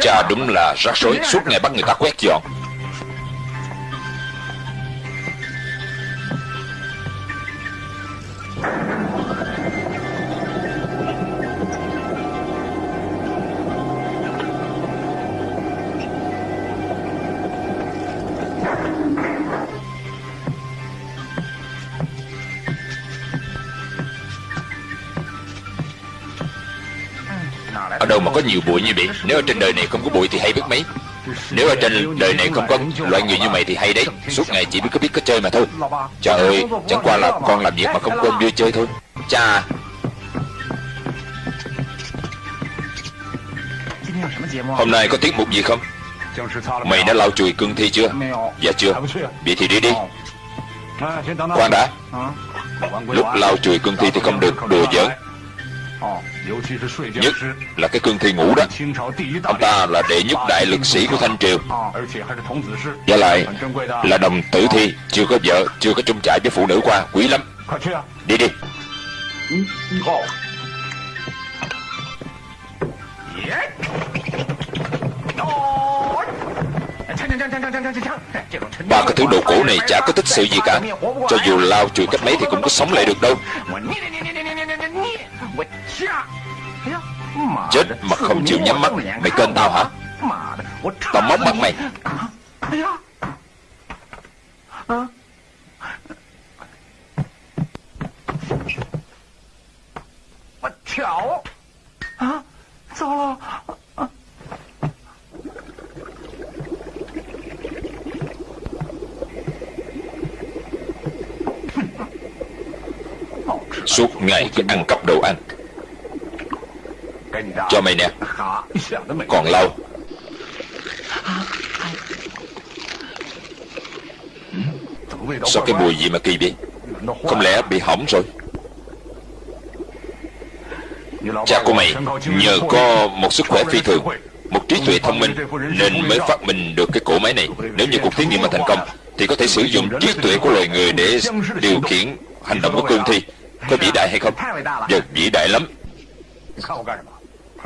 Cha đúng là rắc rối. Suốt ngày bắt người ta quét dọn. Đâu mà có nhiều bụi như vậy. Nếu ở trên đời này không có bụi thì hay biết mấy. Nếu ở trên đời này không có loại người như mày thì hay đấy. Suốt ngày chỉ biết có biết có chơi mà thôi. Trời ơi, Chẳng qua là con làm việc mà không quên vui chơi thôi. Cha. Hôm nay có tiết mục gì không? Mày đã lau chùi cương thi chưa? Dạ chưa. Vậy thì đi đi. Khoan đã. Lúc lau chùi cương thi thì không được, đùa giỡn. Nhất là cái cương thi ngủ đó. Ông ta là đệ nhất đại lực sĩ của Thanh Triều. Và lại là đồng tử thi Chưa có vợ, chưa có chung trại với phụ nữ qua Quý lắm. Đi đi. Ba cái thứ đồ cổ này chả có tích sự gì cả. Cho dù lao chùi cách mấy thì cũng có sống lại được đâu. Chết mà không chịu nhắm mắt. Mày kênh tao hả? Tao móc mặt mày. Suốt ngày cứ ăn cắp đồ ăn cho mày nè. Còn lâu. Sao cái mùi gì mà kỳ vậy? Không lẽ bị hỏng rồi? Cha của mày nhờ có một sức khỏe phi thường, Một trí tuệ thông minh, Nên mới phát minh được cái cỗ máy này. Nếu như cuộc thí nghiệm mà thành công, Thì có thể sử dụng trí tuệ của loài người Để điều khiển hành động của cương thi. Có vĩ đại hay không? Dạ vĩ đại lắm.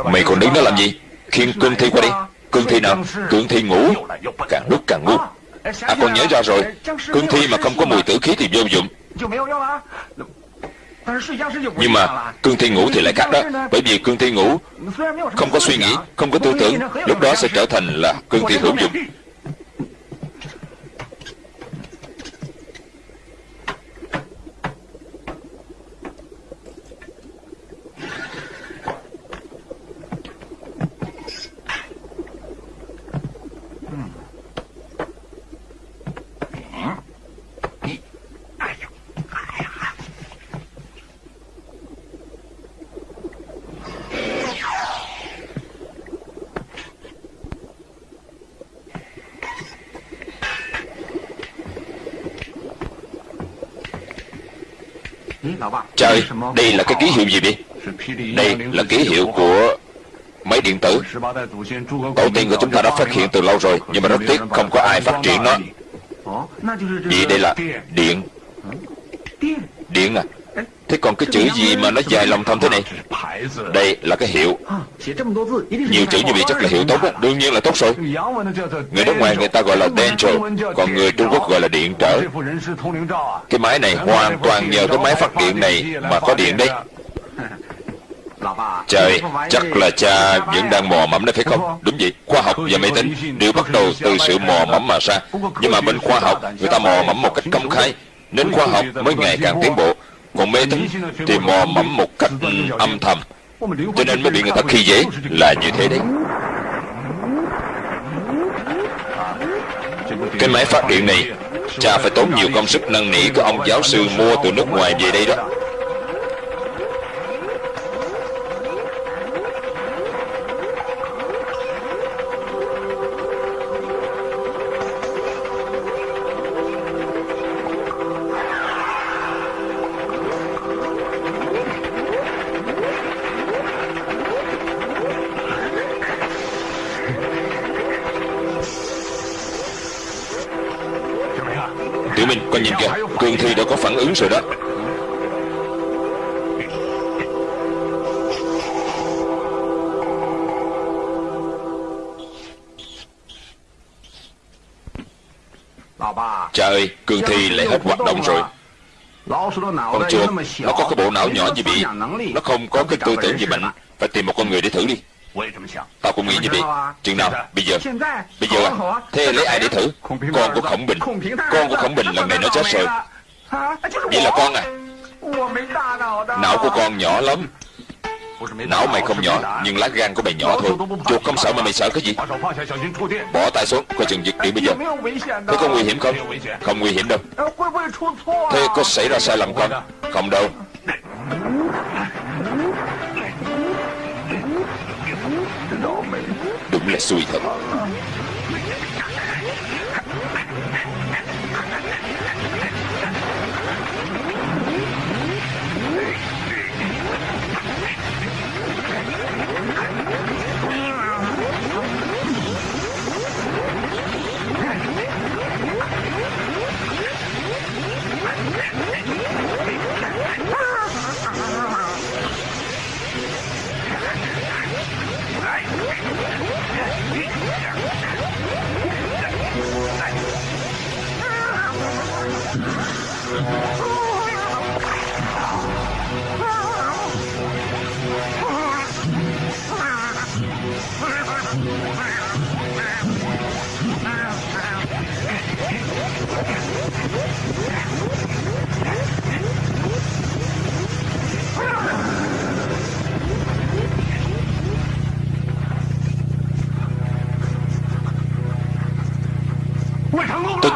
Mày còn đứng đó làm gì? Khiêng cương thi qua đi. Cương thi nào? Cương thi. Ngủ. Càng lúc càng ngu. À con nhớ ra rồi. Cương thi mà không có mùi tử khí thì vô dụng. Nhưng mà cương thi ngủ thì lại khác đó. Bởi vì cương thi ngủ Không có suy nghĩ Không có tư tưởng Lúc đó sẽ trở thành là cương thi hữu dụng Trời, đây là cái ký hiệu gì vậy? Đây là ký hiệu của máy điện tử. Tổ tiên của chúng ta đã phát hiện từ lâu rồi Nhưng mà rất tiếc không có ai phát triển nó. Vậy đây là điện. Điện à? Thế còn cái chữ gì mà nó dài lòng thòng thế này? Đây là cái hiệu. Nhiều chữ như vậy chắc là hiệu tốt á. Đương nhiên là tốt rồi. Người nước ngoài người ta gọi là danger Còn người Trung Quốc gọi là điện trở. Cái máy này hoàn toàn nhờ cái máy phát điện này Mà có điện đấy. Trời, chắc là cha vẫn đang mò mẫm đấy phải không? Đúng vậy, khoa học và máy tính đều bắt đầu từ sự mò mẫm mà ra. Nhưng mà bên khoa học, người ta mò mẫm một cách công khai, nên khoa học mới ngày càng tiến bộ. Còn mê tín thì mò mẫm một cách âm thầm, cho nên mới bị người ta khi dễ là như thế đấy. Cái máy phát điện này, cha phải tốn nhiều công sức năn nỉ của ông giáo sư mua từ nước ngoài về đây đó. ứng rồi đó. Trời, Cường Thi lại hết hoạt động rồi. Con chuột, nó có cái bộ não nhỏ như bị Nó không có cái tư tưởng gì mạnh. Phải tìm một con người để thử đi. Tao cũng nghĩ như vậy Chừng nào, bây giờ. Bây giờ à, thế lấy ai để thử? Con của Khổng Bình. Con của Khổng Bình lần này nó chết rồi. Vậy là con à? Não của con nhỏ lắm. Não mày không nhỏ Nhưng lá gan của mày nhỏ thôi. Chuột không sợ mà mày sợ cái gì? Bỏ tay xuống Coi chừng giật điện bây giờ. Thế có nguy hiểm không? Không nguy hiểm đâu. Thế có xảy ra sai lầm không? Không đâu. Đúng là xui thật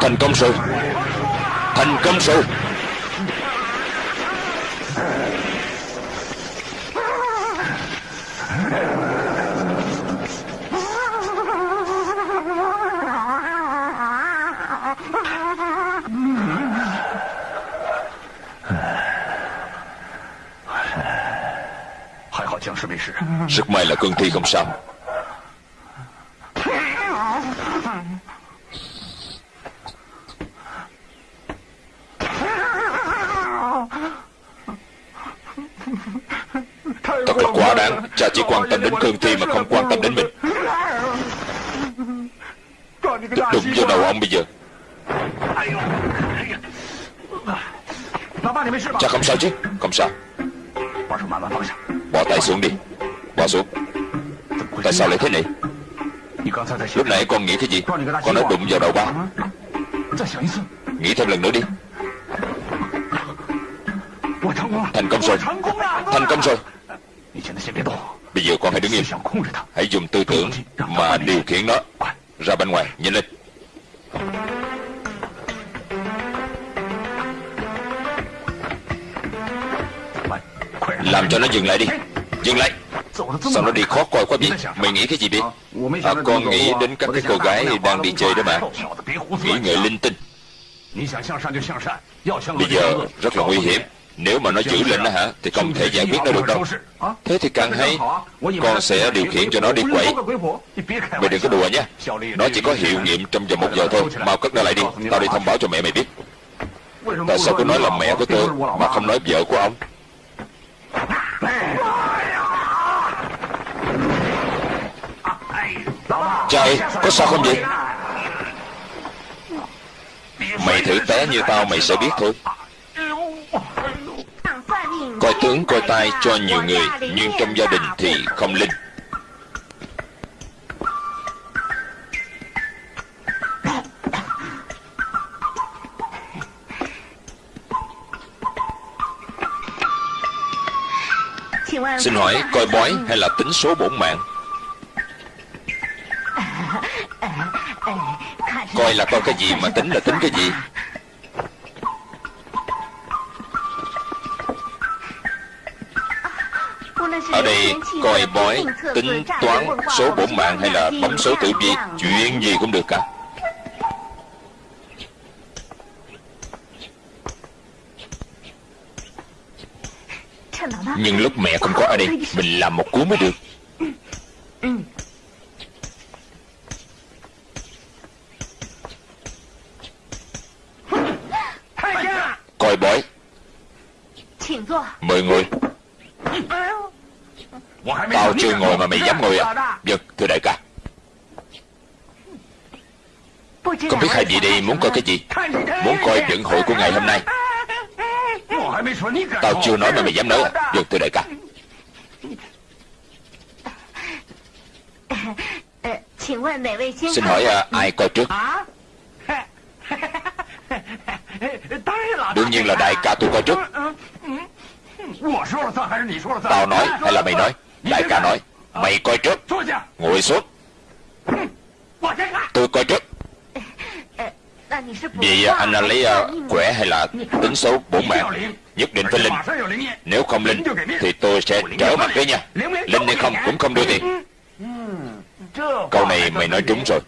thành công rồi. Thành công rồi. Rất may là cương thi không sao Thật là quá đáng Cha chỉ quan tâm đến Khương thi mà không quan tâm đến mình. Đụng vô đầu ông bây giờ. Cha không sao chứ? Không sao. Bỏ tay xuống đi. Bỏ xuống. Tại sao lại thế này? Lúc nãy con nghĩ cái gì? Con nói đụng vào đầu ba. Nghĩ thêm lần nữa đi. Thành công rồi. Thành công rồi. Giờ con hãy dùng tư tưởng mà điều khiển nó. Ra bên ngoài, nhanh lên. Làm cho nó dừng lại đi. Dừng lại. Sao nó đi khó coi quá vậy Mày nghĩ cái gì vậy à, Con nghĩ đến các cái cô gái đang đi chơi đó mà. Nghĩ ngợi linh tinh. Bây giờ rất là nguy hiểm Nếu mà nó giữ lên đó hả Thì không thể giải quyết nó được đâu. Thế thì càng hay Con sẽ điều khiển cho nó đi quậy. Mày đừng có đùa nha. Nó chỉ có hiệu nghiệm trong vòng một giờ thôi. Mau cất nó lại đi. Tao đi thông báo cho mẹ mày biết. Tại sao cứ nói là mẹ của tôi Mà không nói vợ của ông? Trời, có sao không vậy? Mày thử té như tao mày sẽ biết thôi Coi tướng coi tay cho nhiều người, Nhưng trong gia đình thì không linh. Xin hỏi, coi bói hay là tính số bổn mạng? Coi là coi cái gì mà tính là tính cái gì? Coi bói, Tính toán số bổn mạng Hay là bấm số tử vi, Chuyện gì cũng được cả. Nhưng lúc mẹ không có ở đây, Mình làm một cú mới được Coi bói Mời ngồi Tao chưa ngồi mà mày dám ngồi à? Vâng thưa đại ca. Không biết hai vị đi muốn coi cái gì? Muốn coi vận hội của ngày hôm nay. Tao chưa nói mà mày dám nói Dừng từ đại ca. Xin hỏi à, ai coi trước? Đương nhiên là đại ca tôi coi trước. Tao nói hay là mày nói? Đại ca nói Mày coi trước. Ngồi xuống. Tôi coi trước. Vậy anh là lấy uh, khỏe hay là tính số bổn mạng Nhất định phải linh Nếu không linh Thì tôi sẽ trở mặt đấy nha. Linh hay không cũng không đưa tiền. Câu này mày nói trúng rồi.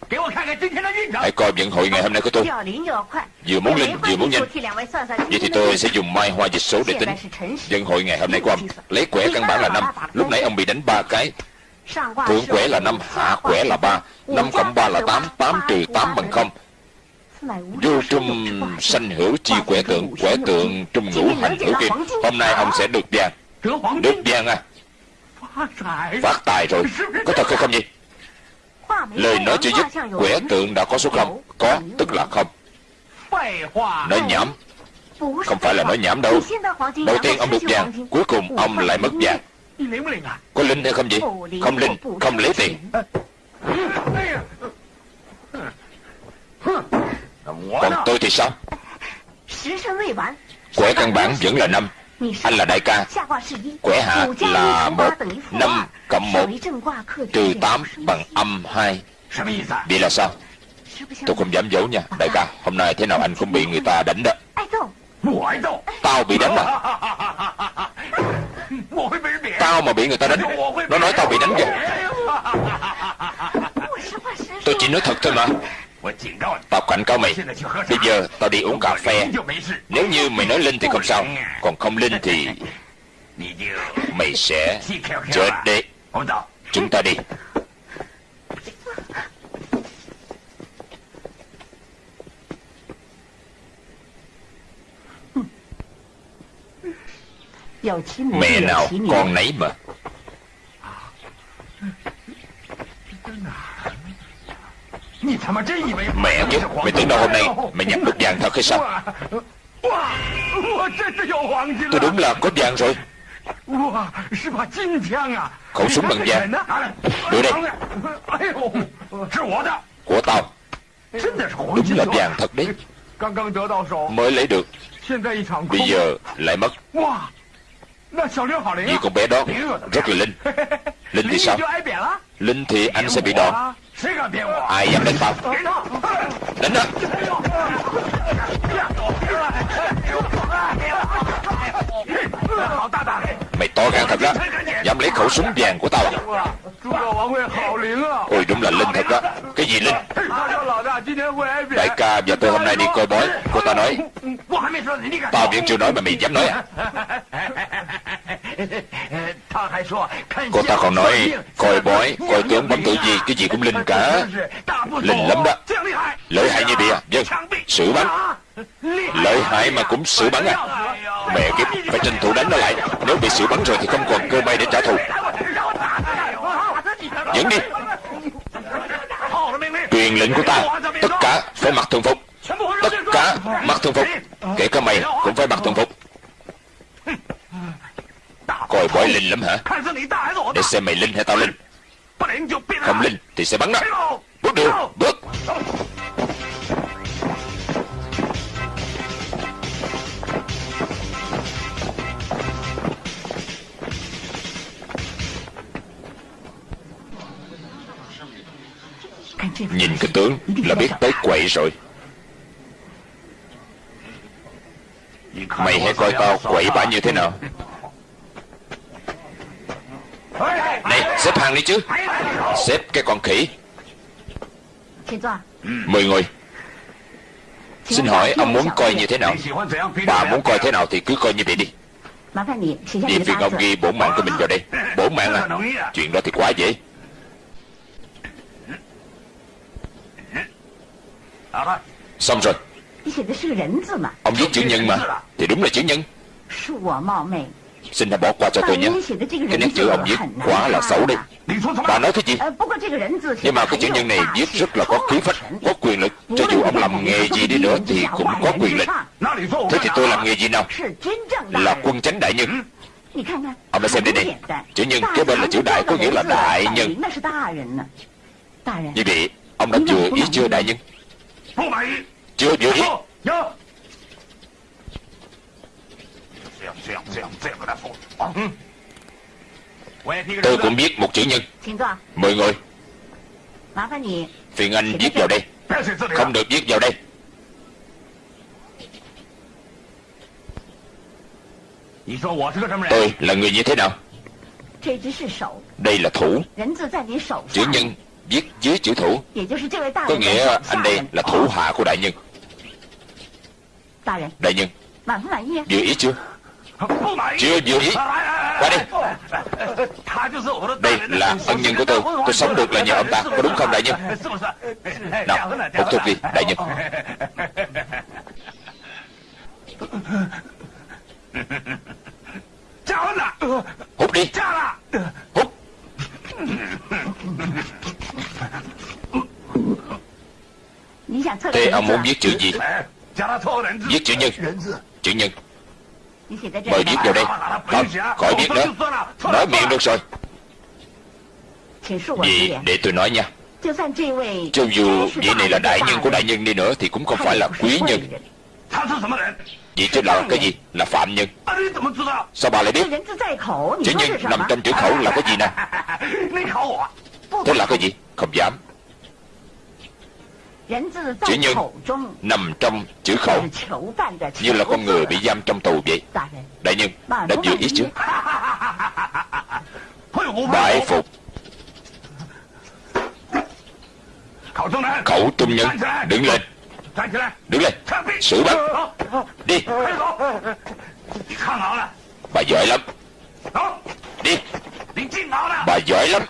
Hãy coi vận hội ngày hôm nay của tôi. Vừa muốn linh vừa muốn nhanh. Vậy thì tôi sẽ dùng mai hoa dịch số để tính. Vận hội ngày hôm nay của ông Lấy quẻ căn bản là năm. Lúc nãy ông bị đánh ba cái Thượng quẻ là năm Hạ quẻ là ba năm cộng ba là tám tám trừ tám bằng không. Vô trung sanh hữu chi quẻ tượng Quẻ tượng trung ngũ hành hữu kim. Hôm nay ông sẽ được vàng Được vàng à? Phát tài rồi. Có thật hay không vậy Lời nói chưa dứt Quẻ tượng đã có số không? Có tức là không. Nói nhảm. Không phải là nói nhảm đâu. Đầu tiên ông được vàng Cuối cùng ông lại mất vàng Có linh hay không vậy? Không linh Không lấy tiền Còn tôi thì sao? Quẻ căn bản vẫn là năm. Anh là đại ca. Quẻ hạ là một Năm cộng một. Trừ tám bằng âm hai. Vậy là sao? Tôi không dám giấu nha Đại ca. Hôm nay thế nào anh cũng bị người ta đánh đó. Tao bị đánh à Tao mà bị người ta đánh. Nó nói tao bị đánh kìa Tôi chỉ nói thật thôi mà. Tao cảnh cáo mày. Bây giờ tao đi uống cà phê. Nếu như mày nói linh thì không sao. Còn không linh thì Mày sẽ chết đấy Chúng ta đi. Mẹ nào con nấy mà. Mẹ chứ Mày tưởng đâu hôm nay Mày nhặt được vàng thật hay sao? Tôi đúng là có vàng rồi. Khẩu súng bằng vàng. Đưa đây. Của tao. Đúng là vàng thật đấy. Mới lấy được. Bây giờ lại mất Vì con bé đó Rất là Linh Linh thì sao Linh thì anh sẽ bị đòn Ai dám đánh tao Đánh đó Mày to gan thật đó. Dám lấy khẩu súng vàng của tao à? Ôi đúng là Linh thật đó. Cái gì Linh? Đại ca và tôi hôm nay đi coi bói Cô ta nói. Tao vẫn chưa nói mà mày dám nói à? Cô ta còn nói Coi bói, coi tướng bấm tử gì Cái gì cũng linh cả. Linh lắm đó. Lợi hại như bìa Vâng, xử bắn. Lợi hại mà cũng xử bắn à. Mẹ kiếp, phải tranh thủ đánh nó lại. Nếu bị xử bắn rồi thì không còn cơ may để trả thù. Dẫn đi. Truyền lệnh của ta Tất cả phải mặc thường phục. Tất cả mặc thường phục. Kể cả mày cũng phải mặc thường phục. Coi bói linh lắm hả? Để xem mày linh hay tao linh. Không linh thì sẽ bắn đó. Bước đường Bước. Nhìn cái tướng là biết tới quậy rồi. Mày hãy coi tao quậy bả như thế nào. Này, xếp hàng đi chứ. Xếp cái con khỉ. Mười người Xin hỏi ông muốn coi như thế nào? Bà muốn coi thế nào thì cứ coi như vậy đi. Đi phiền ông ghi bổn mạng của mình vào đây. Bổn mạng à. Chuyện đó thì quá dễ. Xong rồi. Ông viết chữ nhân mà. Thì đúng là chữ nhân. Xin hãy bỏ qua cho tôi nhé Cái nét chữ ông viết quá là xấu đi Bà. Nói thế gì Nhưng mà cái chữ nhân này viết rất là có khí phách Có quyền lực. Cho dù ông làm nghề gì đi nữa Thì cũng có quyền lực. Thế thì tôi làm nghề gì nào? Là quân chánh đại nhân. Ông hãy xem đây. đi Chữ nhân kế bên là chữ đại Có nghĩa là đại nhân. Như vậy Ông đã vừa ý chưa đại nhân Chưa vừa ý Tôi cũng biết một chữ nhân. Mời ngồi. Phiền anh viết vào đây. Không được viết vào đây. Tôi là người như thế nào? Đây là thủ. Chữ nhân viết dưới chữ thủ. Có nghĩa anh đây là thủ hạ của đại nhân. Đại nhân. Vừa ý chưa? Chưa vừa ý. Qua đi. Đây là ân nhân của tôi. Tôi sống được là nhờ ông ta. Có đúng không đại nhân? Nào hút thuốc đi đại nhân. Hút đi. Hút Thế ông muốn viết chữ gì? Viết chữ nhân. Chữ nhân. Mời viết vào đây. Không, khỏi viết nữa. Nói miệng được rồi. Vậy để tôi nói nha. Cho dù vị này là đại nhân của đại nhân đi nữa Thì cũng không phải là quý nhân Vậy chứ là cái gì? Là phạm nhân. Sao bà lại biết? Chữ nhân nằm trong chữ khẩu là cái gì nè? Thế là cái gì? Không dám. Chữ nhân nằm trong chữ khẩu. Như là con người bị giam trong tù vậy. Đại nhân đã vừa ý chưa Bại phục. Khẩu trung nhân Đứng lên Đứng lên. Xử bắt Đi. Bà giỏi lắm. Đi. Bà giỏi lắm.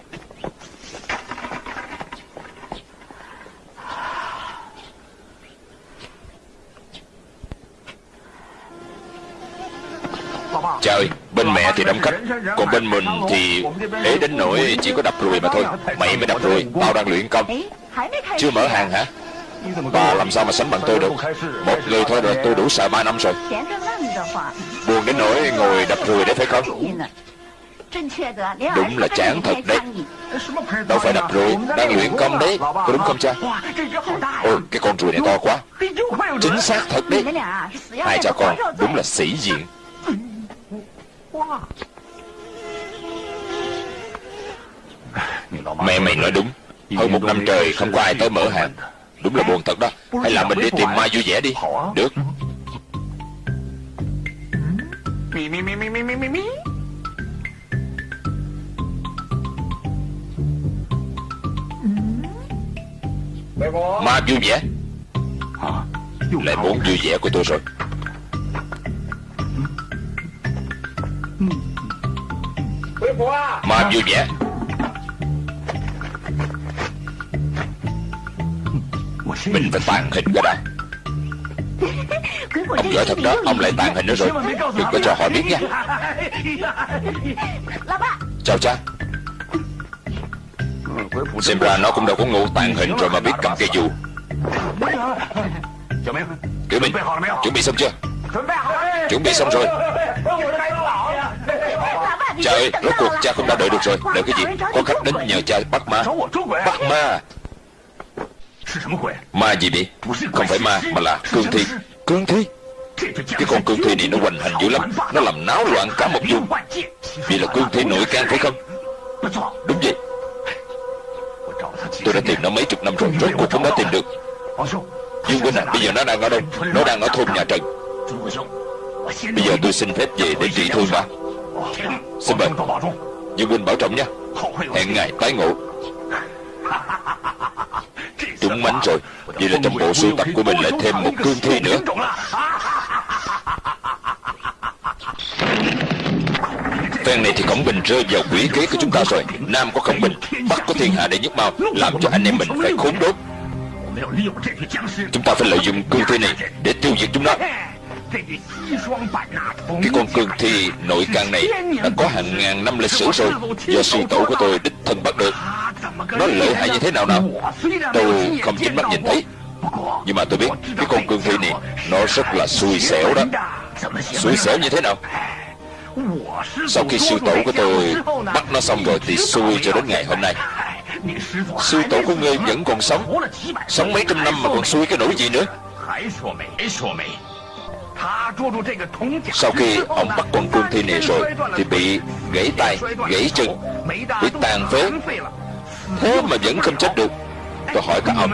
Trời, bên mẹ thì đông khách. Còn bên mình thì ế đến nỗi chỉ có đập ruồi mà thôi. Mày mới đập ruồi, tao đang luyện công. Chưa mở hàng hả Bà làm sao mà sánh bằng tôi được? Một người thôi là tôi đủ sợ ba năm rồi. Buồn đến nỗi ngồi đập rùi đấy phải không? Đúng là chán thật đấy. Đâu phải đập rùi, Đang luyện công đấy. Có đúng không cha? Ôi, cái con rùi này to quá. Chính xác thật đấy. Hai cha con đúng là sĩ diện. Mẹ mày nói đúng. Hơn một năm trời không có ai tới mở hàng. Đúng là buồn thật đó. Hay là mình đi tìm Mai vui vẻ đi. Được. Ma vui vẻ. Lại muốn vui vẻ của tôi rồi. Ma vui vẻ Mình phải tàn hình cái đó Ông giỏi thật đó, Ông lại tàn hình nữa rồi. Đừng có cho họ biết nha. Chào cha. Xem ra nó cũng đâu có ngu tàn hình rồi mà biết cầm cây dù. Kiểu Minh, Chuẩn bị xong chưa? Chuẩn bị xong rồi. Cha ơi, Rốt cuộc cha không đã đợi được rồi. Đợi cái gì? Có khách đến nhờ cha bắt ma. Bắt ma. Ma gì vậy? Không phải ma mà là cương thi. Cương thi? Cái con cương thi này nó hoành hành dữ lắm. Nó làm náo loạn cả một vùng. Vì là cương thi nội can phải không? Đúng vậy. Tôi đã tìm nó mấy chục năm rồi. Rốt cuộc cũng đã tìm được. Dương Huynh à Bây giờ nó đang ở đâu? Nó đang ở thôn nhà Trần. Bây giờ tôi xin phép về để trị thương mà Xin mời. Dương Huynh bảo trọng nha. Hẹn ngày tái ngộ Trúng mánh rồi. Vậy là trong bộ sưu tập của mình lại thêm một cương thi nữa. Phen này thì Khổng Bình rơi vào quỷ kế của chúng ta rồi. Nam có Khổng Bình, Bắc có thiên hạ để nhất mau, Làm cho anh em mình phải khốn đốt Chúng ta phải lợi dụng cương thi này Để tiêu diệt chúng nó. Cái con cương thi nội căn này Đã có hàng ngàn năm lịch sử rồi. Do sư tổ của tôi đích thân bắt được. Nó lợi hại như thế nào nào? Tôi không chính mắt nhìn thấy. Nhưng mà tôi biết, Cái con cương thi này, Nó rất là xui xẻo đó. Xui xẻo như thế nào? Sau khi sư tổ của tôi Bắt nó xong rồi Thì xui cho đến ngày hôm nay. Sư tổ của ngươi vẫn còn sống. Sống mấy trăm năm mà còn xui cái nỗi gì nữa? Sau khi ông bắt con cương thi này rồi Thì bị gãy tay, gãy chân Bị tàn phế. Thế mà vẫn không chết được. Tôi hỏi các ông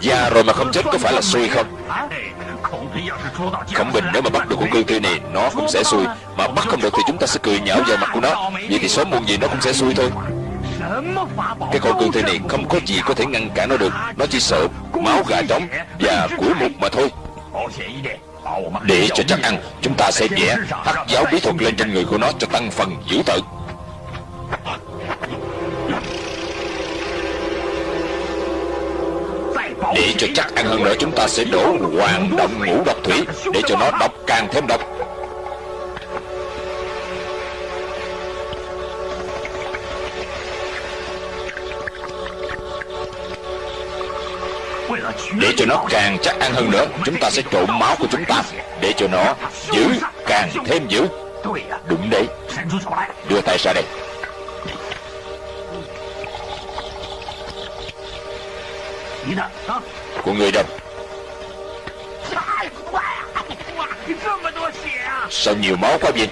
Già rồi mà không chết có phải là xui không? Khổng Bình nếu mà bắt được con cương thi này Nó cũng sẽ xui. Mà bắt không được thì chúng ta sẽ cười nhạo vào mặt của nó. Vậy thì sớm muộn gì nó cũng sẽ xui thôi. Cái con cương thi này không có gì có thể ngăn cản nó được. Nó chỉ sợ máu gà trống và củi mục mà thôi để cho chắc ăn, Chúng ta sẽ vẽ hắc giáo bí thuật lên trên người của nó cho tăng phần dữ tợn. Để cho chắc ăn hơn nữa, chúng ta sẽ đổ hoàng động ngũ độc thủy Để cho nó độc càng thêm độc. Để cho nó càng chắc ăn hơn nữa, Chúng ta sẽ trộn máu của chúng ta. Để cho nó giữ, càng thêm giữ. Đúng đấy. Đưa tay ra đây. Của người đâu? Sao nhiều máu quá vậy?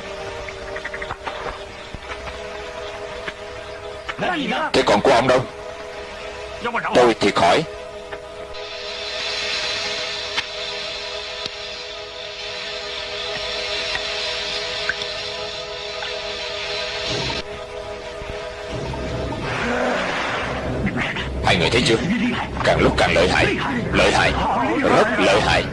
Thế còn của ông đâu? Tôi thì khỏi. Hai người thấy chưa? Càng lúc càng lợi hại. Lợi hại. Rất lợi hại.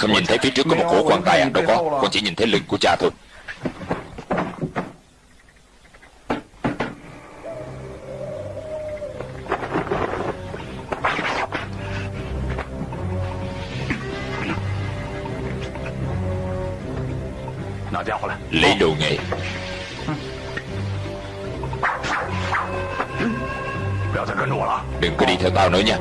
Không nhìn thấy phía trước có một cổ quan tài à? Đâu có. Con chỉ nhìn thấy lưng của cha thôi. Lấy đồ nghề. Đừng có đi theo tao nữa nha.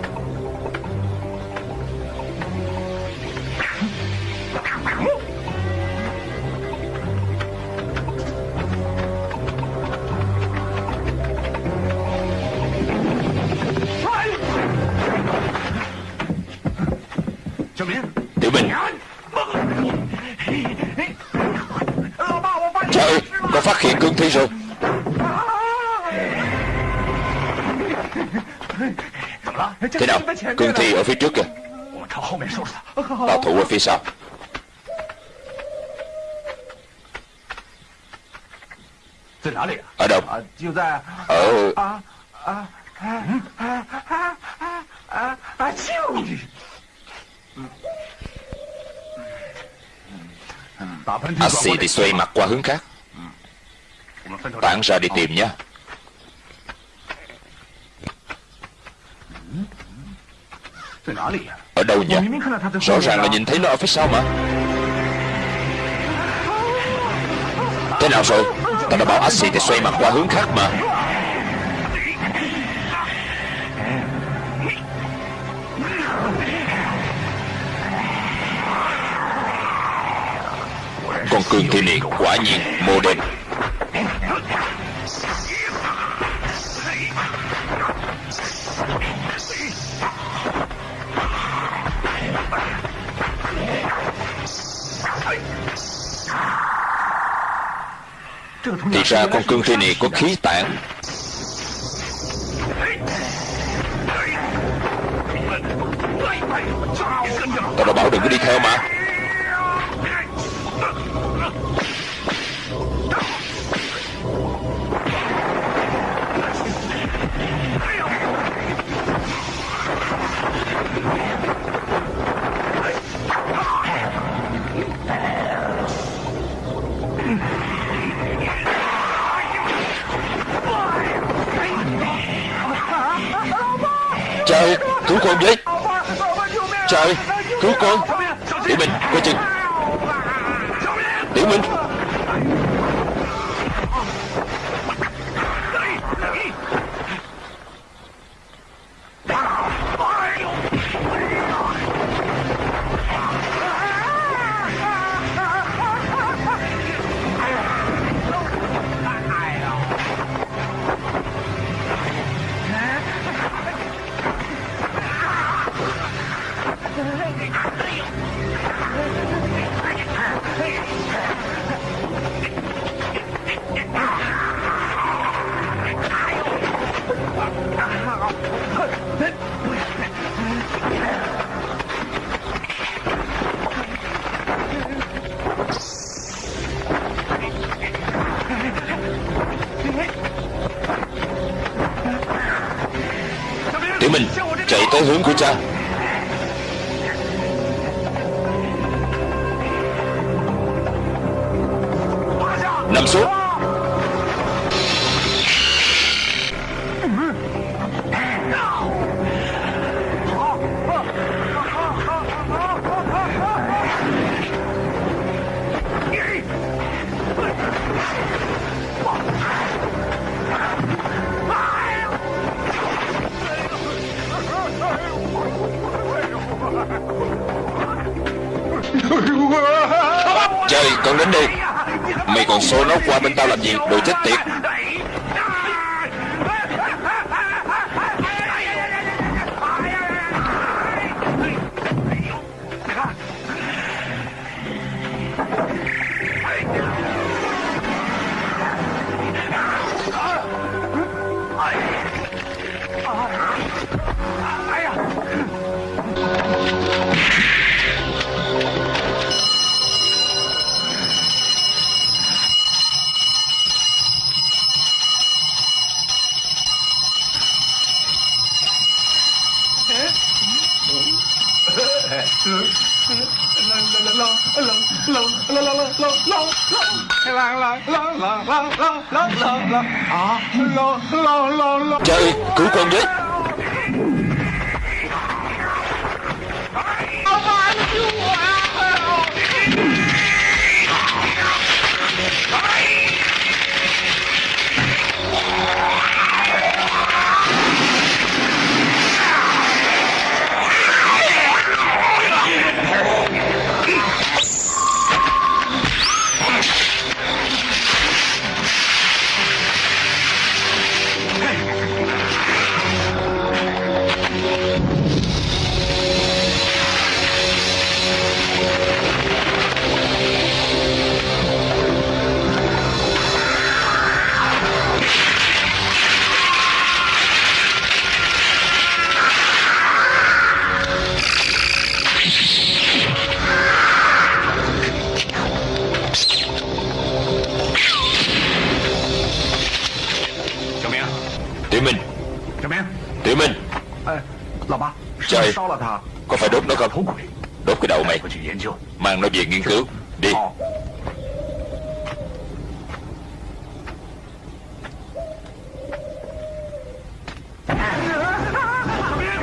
Thi rồi Thế nào? Cương thi ở phía trước kìa. Ta thủ ở phía sau. Ở đâu? Ở À thì xoay mặt qua hướng khác. Tản ra đi tìm nhé. Ở đâu nhỉ? Rõ ràng là nhìn thấy nó ở phía sau mà. Thế nào rồi? Ta đã bảo Axi thì xoay mặt qua hướng khác mà. Con cương thiên này quả nhiên mô đen Thì ra con cương thi này có khí tản Tao đã bảo đừng có đi theo mà. Cứu con với. Trời Cứu con. Tiểu Minh Coi chừng. Tiểu Minh. Tới Tiểu Minh. Trời. Có phải đốt nó không? Đốt cái đầu mày. Mang nó về nghiên cứu. Đi.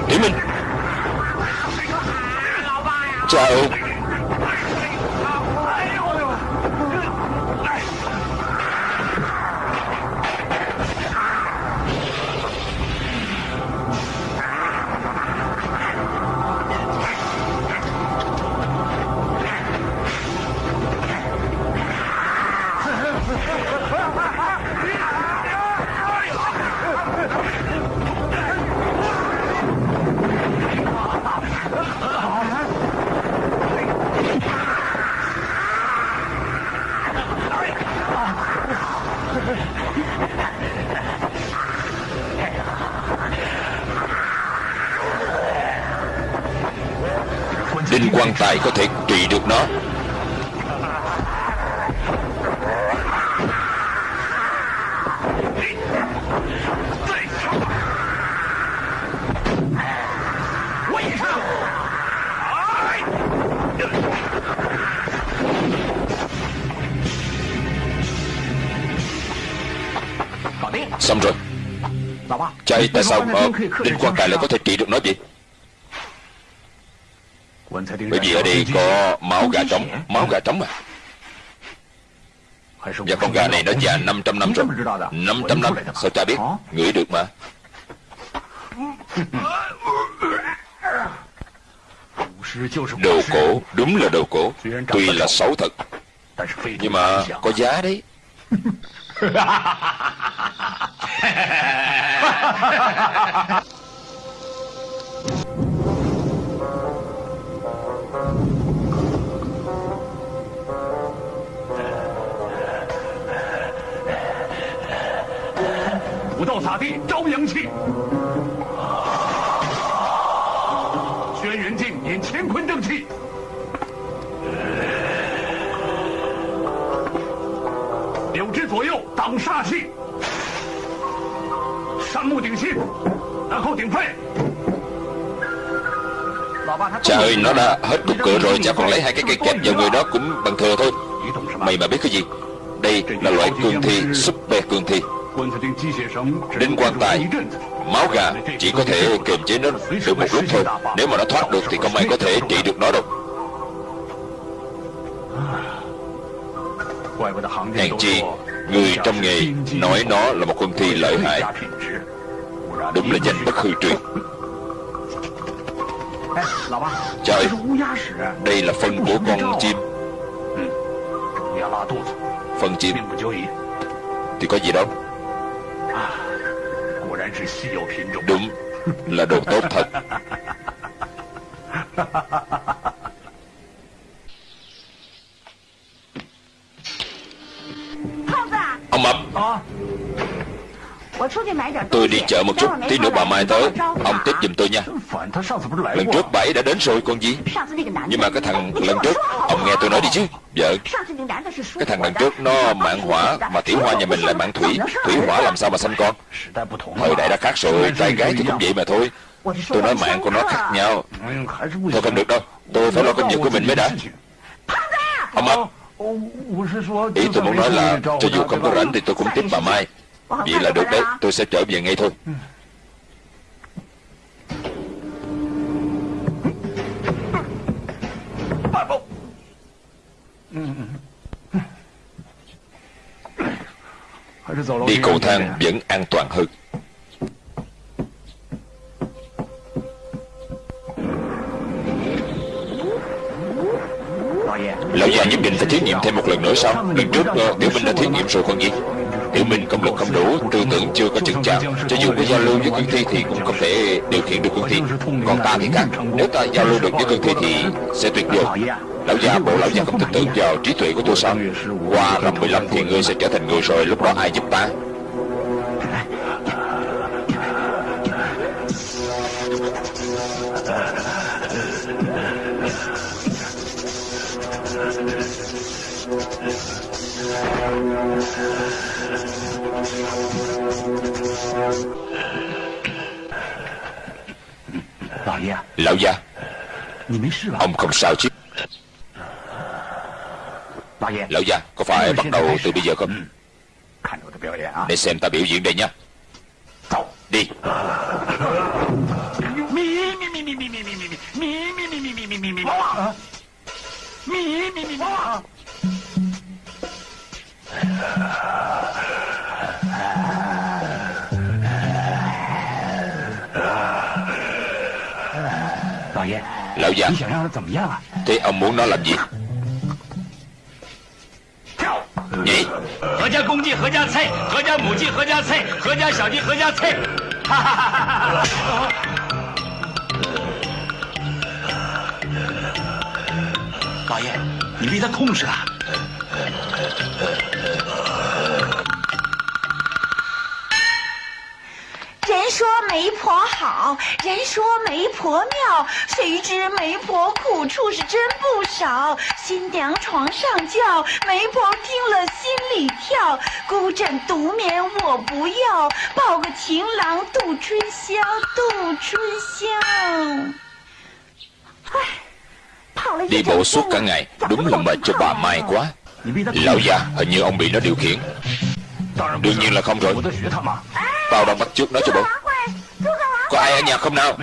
Tiểu Minh. Chào tài có thể trị được nó. Xong rồi. Chạy tại sao mà Đinh quan tài lại có thể trị được nó vậy bởi vì ở đây có máu gà trống. Máu gà trống à? Và con gà này nó già 500 năm rồi. 500 năm, Sao cha biết? Ngửi được mà. Đồ cổ, Đúng là đồ cổ. Tuy là xấu thật, Nhưng mà có giá đấy. Vũ đạo xả đi, trao阳气。轩辕镜引干坤正气。六指左右挡煞气。山木顶心，然后顶肺。 Cha ơi nó đã hết cục cửa rồi Cha còn lấy hai cái cây kẹp vào người đó cũng bằng thừa thôi Mày mà biết cái gì Đây là loại cương thi Super cương thi Đinh quan tài. Máu gà chỉ có thể kiềm chế nó được một lúc thôi. Nếu mà nó thoát được thì không ai có thể trị được nó đâu. Hèn chi, Người trong nghề nói nó là một con thi lợi hại. Đúng là danh bất hư truyền. Trời, Đây là phân của con chim. Phân chim. Thì có gì đâu Đúng, Là đồ tốt thật. Ông Mập Tôi đi chợ một chút, Tí nữa bà Mai tới. Ông tiếp giùm tôi nha. Lần trước bảy đã đến rồi con gì? Nhưng mà cái thằng lần trước, Ông nghe tôi nói đi chứ, Vợ. Cái thằng lần trước nó mạng hỏa Mà tiểu hoa nhà mình lại mạng thủy. Thủy hỏa làm sao mà sanh con? Thời đại đã khác rồi, Trai gái thì cũng vậy mà thôi. Tôi nói mạng của nó khác nhau. Thôi không được đâu, Tôi phải lo công việc của mình mới đã. Ông ấp Ý tôi muốn nói là Cho dù không có rảnh thì tôi cũng tiếp bà Mai. Vậy là được đấy, Tôi sẽ trở về ngay thôi. Đi cầu thang vẫn an toàn hơn. Lão già nhất định phải thí nghiệm thêm một lần nữa sao? Lần trước uh, Tiểu Minh đã thí nghiệm rồi con gì Tiểu Minh công lực không đủ, Tư tưởng chưa có chứng chạp Cho dù có giao lưu với cương thi Thì cũng không thể điều khiển được cương thi Còn ta thì khác. Nếu ta giao lưu được với cương thi Thì sẽ tuyệt vời. Lão già, bộ lão già không tin tưởng vào trí tuệ của tôi sao? Qua năm 15 thì ngươi sẽ trở thành người rồi, Lúc đó ai giúp ta? Lão già Ông không sao chứ Lão già Có phải bắt đầu từ bây giờ không Để xem ta biểu diễn đây nha Đi 你想让他怎么样啊？所以，你想要他怎么？何家公鸡何家菜，何家母鸡何家菜，何家小鸡何家菜。哈哈哈！老爷，你被他控制了。媒婆好，人说媒婆妙，谁知媒婆苦处是真不少。新娘床上叫，媒婆听了心里跳。孤枕独眠我不要，抱个情郎度春宵，度春宵。đi bộ suốt cả ngày đúng là mệt cho bà mai quá lão già hình như ông bị nó điều khiển đương nhiên là không rồi。Tao đang bắt chước nó cho bộ 郎会，诸葛郎 Có ai ở nhà không nào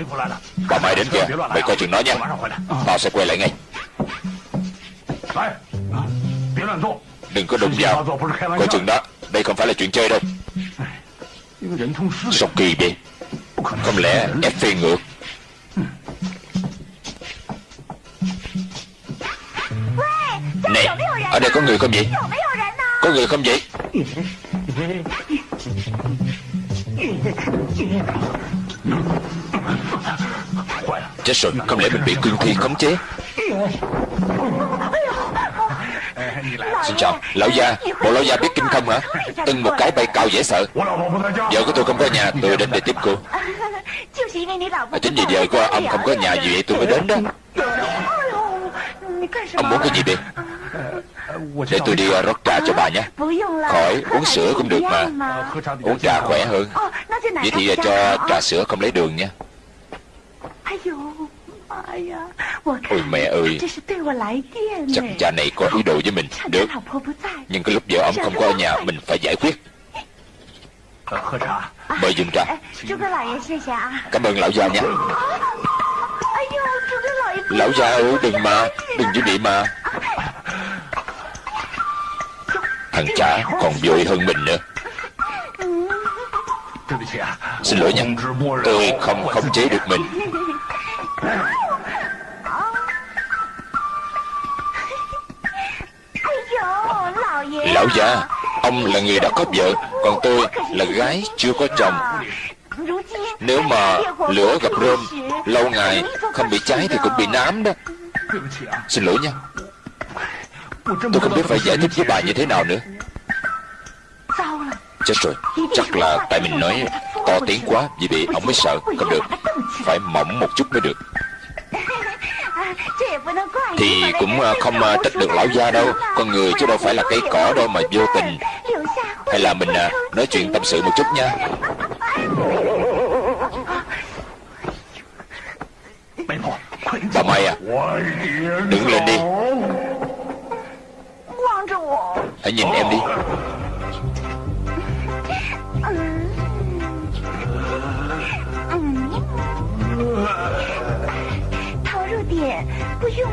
Bà mày đến kìa Mày coi chừng nó nha Tao sẽ quay lại ngay Đừng có đụng vào Coi chừng đó Đây không phải là chuyện chơi đâu Sao kỳ vậy Không lẽ ép phi ngược Nè, Ở đây có người không vậy Có người không vậy Chết rồi, không lẽ mình bị cương thi khống chế? Xin chào, lão gia, bộ lão gia biết kinh không hả? Từng một cái bay cao dễ sợ. Vợ của tôi không có nhà, tôi đến để tiếp cô. À, Chính vì vợ của ông không có nhà gì vậy tôi mới đến đó. Ông muốn cái gì đi? Để tôi đi à, rót trà cho bà nhé. Khỏi uống sữa cũng được mà. Uống trà khỏe hơn. Vậy thì cho trà sữa không lấy đường nha. Ôi mẹ ơi. Chắc cha này có ý đồ với mình. Được. Nhưng cái lúc vợ ông không có ở nhà Mình phải giải quyết. Mời dùng trà. Cảm ơn lão già nhé Lão già ơi đừng mà. Đừng vô địa mà. Thằng cha còn dội hơn mình nữa. Xin lỗi nha. Tôi không khống chế được mình. Lão già, Ông là người đã có vợ, Còn tôi là gái chưa có chồng. Nếu mà lửa gặp rơm, Lâu ngày không bị cháy thì cũng bị nám đó. Xin lỗi nha. Tôi không biết phải giải thích với bà như thế nào nữa. Chết rồi. Chắc là tại mình nói to tiếng quá Vì bị ông mới sợ Không được. Phải mỏng một chút mới được. Thì cũng à, không à, trách được lão gia đâu. Con người chứ đâu phải là cây cỏ đâu mà vô tình. Hay là mình à, nói chuyện tâm sự một chút nha. Bà Mai à Đứng lên đi. Hãy nhìn em đi.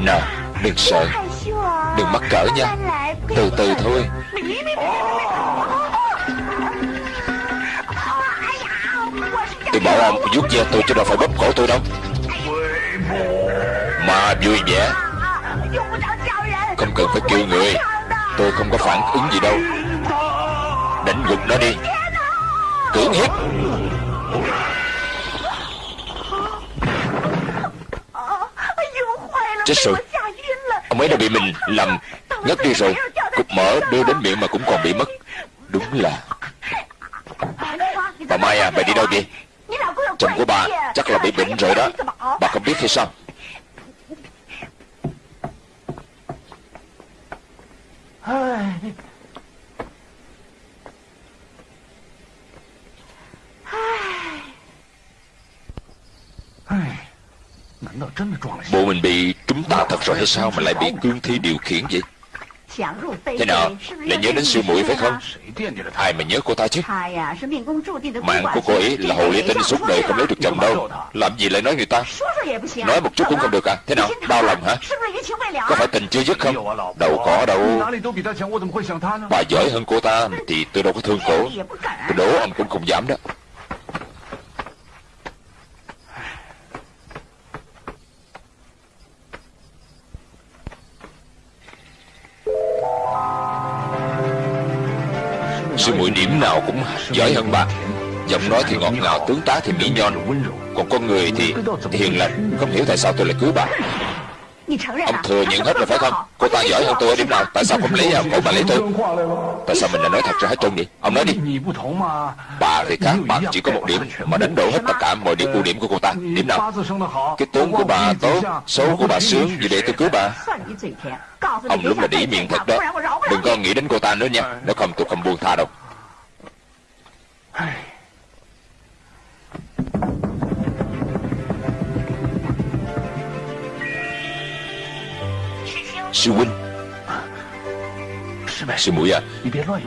Nào, đừng sợ. Đừng mắc cỡ nha. Từ từ thôi. Tôi bảo ông vuốt ve tôi chứ đâu phải bóp cổ tôi đâu. Mà vui vẻ. Không cần phải kêu người. Tôi không có phản ứng gì đâu. Đánh gục nó đi. Cưỡng hiếp. Chết rồi. Ông ấy đã bị mình lầm ngất đi rồi. Cục mở đưa đến miệng mà cũng còn bị mất. Đúng là Bà Mai à, bà đi đâu vậy? Chồng của bà chắc là bị bệnh rồi đó. Bà không biết hay sao? Bộ mình bị trúng tà thật rồi hay sao Mà lại bị cương thi điều khiển vậy Thế nào? là nhớ đến sư muội phải không? Ai mà nhớ cô ta chứ? À, Mạng của cô ấy là hồ ly tinh suốt đời không lấy à? được chồng đâu. Làm gì lại nói người ta? Nói một chút cũng không được à? Thế nào? Đau lòng hả? Có phải tình chưa dứt không? Đâu có đâu. Bà giỏi hơn cô ta Thì tôi đâu có thương cổ Tôi đố anh cũng không dám đó. Sư muội điểm nào cũng giỏi hơn bà Giọng nói thì ngọt ngào, tướng tá thì mỹ nhon Còn con người thì hiền lành, Không hiểu tại sao tôi lại cưới bà Ông thừa nhận hết rồi phải không? Cô ta giỏi hơn tôi ở điểm nào? Tại sao không lấy cổ bà lấy tôi. Tại sao mình lại nói thật ra hết trơn vậy? Ông nói đi. Bà thì khác Bà chỉ có một điểm Mà đánh đổ hết tất cả mọi điểm ưu điểm của cô ta. Điểm nào? Cái tướng của bà tốt Số của bà sướng Vì để tôi cứu bà. Ông lúc là đỉ miệng thật đó. Đừng có nghĩ đến cô ta nữa nha. Nếu không tôi không buông tha đâu Sư huynh. Sư muội à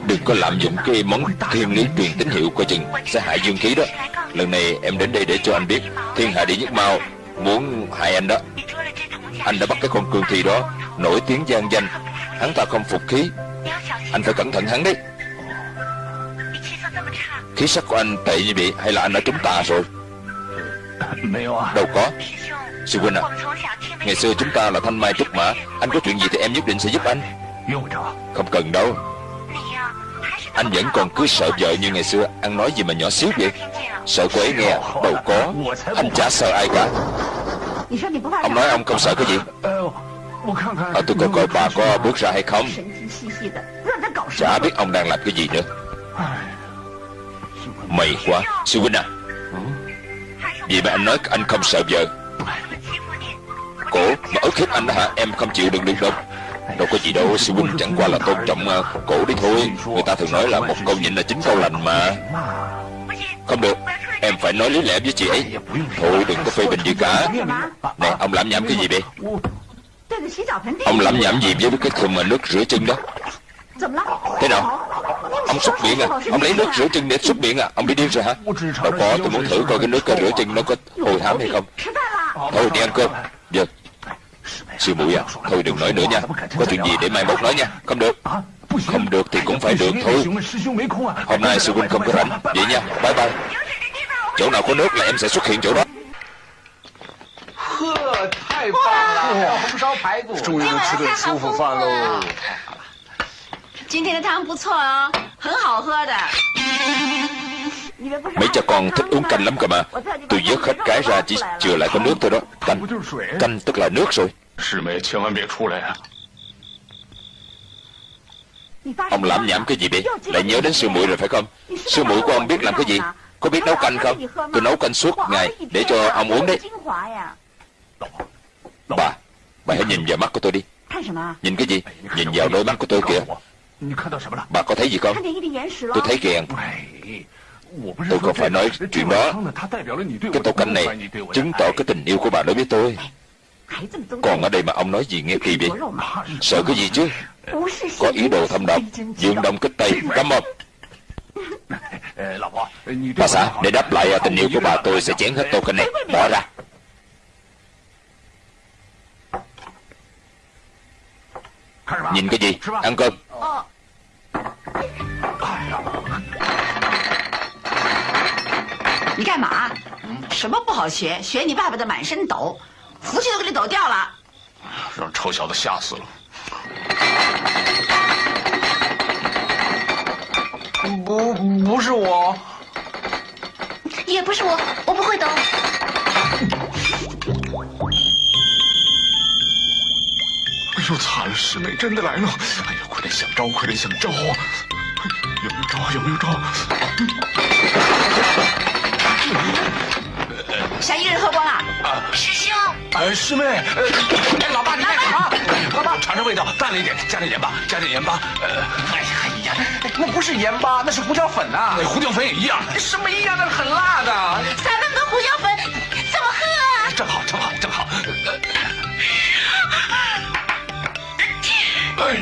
Đừng có lạm dụng cái món thiên lý truyền tín hiệu Coi chừng sẽ hại dương khí đó. Lần này em đến đây để cho anh biết Thiên hạ đệ nhất mau Muốn hại anh đó. Anh đã bắt cái con cương thi đó Nổi tiếng gian danh. Hắn ta không phục khí. Anh phải cẩn thận hắn đấy. Khí sắc của anh tệ như vậy Hay là anh đã trúng tà rồi? Đâu có Sư huynh à Ngày xưa chúng ta là thanh mai trúc mã. Anh có chuyện gì thì em nhất định sẽ giúp anh. Không cần đâu. Anh vẫn còn cứ sợ vợ như ngày xưa. Ăn nói gì mà nhỏ xíu vậy? Sợ cô ấy nghe Đâu có. Anh chả sợ ai cả. Ông nói ông không sợ cái gì? À, Tôi coi coi bà có bước ra hay không? Chả biết ông đang làm cái gì nữa. Mày quá. Sư huynh à. Vì mà anh nói anh không sợ vợ Cổ. Mà ức hiếp anh hả? Em không chịu đừng đừng đâu. Đâu có gì đâu sư huynh chẳng qua là tôn trọng uh, cổ đi thôi. Người ta thường nói là một câu nhịn là chính câu lành mà. Không được Em phải nói lý lẽ với chị ấy. Thôi đừng có phê bình gì cả. Nè ông làm nhảm cái gì vậy? Ông làm nhảm gì với cái thùng mà nước rửa chân đó? Thế nào? Ông xúc miệng à? Ông lấy nước rửa chân để xúc miệng à? Ông đi điên rồi hả? Đâu có tôi muốn thử coi cái nước rửa chân nó có hồi hám hay không. Thôi đi ăn cơm Vâng Sư muội à Thôi đừng nói nữa nha Có chuyện gì để mai mốt nói nha Không được Không được thì cũng phải được thôi Hôm nay sư huynh không có rảnh Vậy nha Bye bye Chỗ nào có nước là em sẽ xuất hiện chỗ đó 呵，太棒了！红烧排骨，终于能吃顿舒服饭喽。今天的汤不错哦，很好喝的。 Mấy cha con thích uống canh lắm cơ mà. Tôi vớt hết cái ra chỉ chừa lại có nước thôi đó. Canh. Canh tức là nước rồi. Ông làm nhảm cái gì vậy? Lại nhớ đến sư muội rồi phải không? Sư muội của ông biết làm cái gì? Có biết nấu canh không? Tôi nấu canh suốt ngày Để cho ông uống đấy. Bà Bà hãy nhìn vào mắt của tôi đi. Nhìn cái gì? Nhìn vào đôi mắt của tôi kìa. Bà có thấy gì không? Tôi thấy ghen Tôi không phải nói chuyện đó. Cái tô canh này Chứng tỏ cái tình yêu của bà đối với tôi. Còn ở đây mà ông nói gì nghe kỳ vậy? Sợ cái gì chứ? Có ý đồ thâm độc Dương đông kích tây Cấm không Bà xã Để đáp lại tình yêu của bà tôi sẽ chén hết tô canh này. Bỏ ra. Nhìn cái gì? Ăn cơm 你干嘛？什么不好学？学你爸爸的满身抖，福气都给你抖掉了。让臭小子吓死了。不不是我，也不是我，我不会抖。哎呦，惨了，师妹真的来了！哎呀，快点想招，快点想招啊！有没有招？有没有招？想一个人喝光了。啊师兄，哎，师妹，呃，哎，老爸你干什么？老爸尝尝味道，淡了一点，加点盐巴，加点盐巴。呃，哎呀，哎呀，那不是盐巴，那是胡椒粉呐、那胡椒粉也一样，什么一样？那是很辣的。撒那么多胡椒粉，怎么喝啊？正好，正好，正好。哎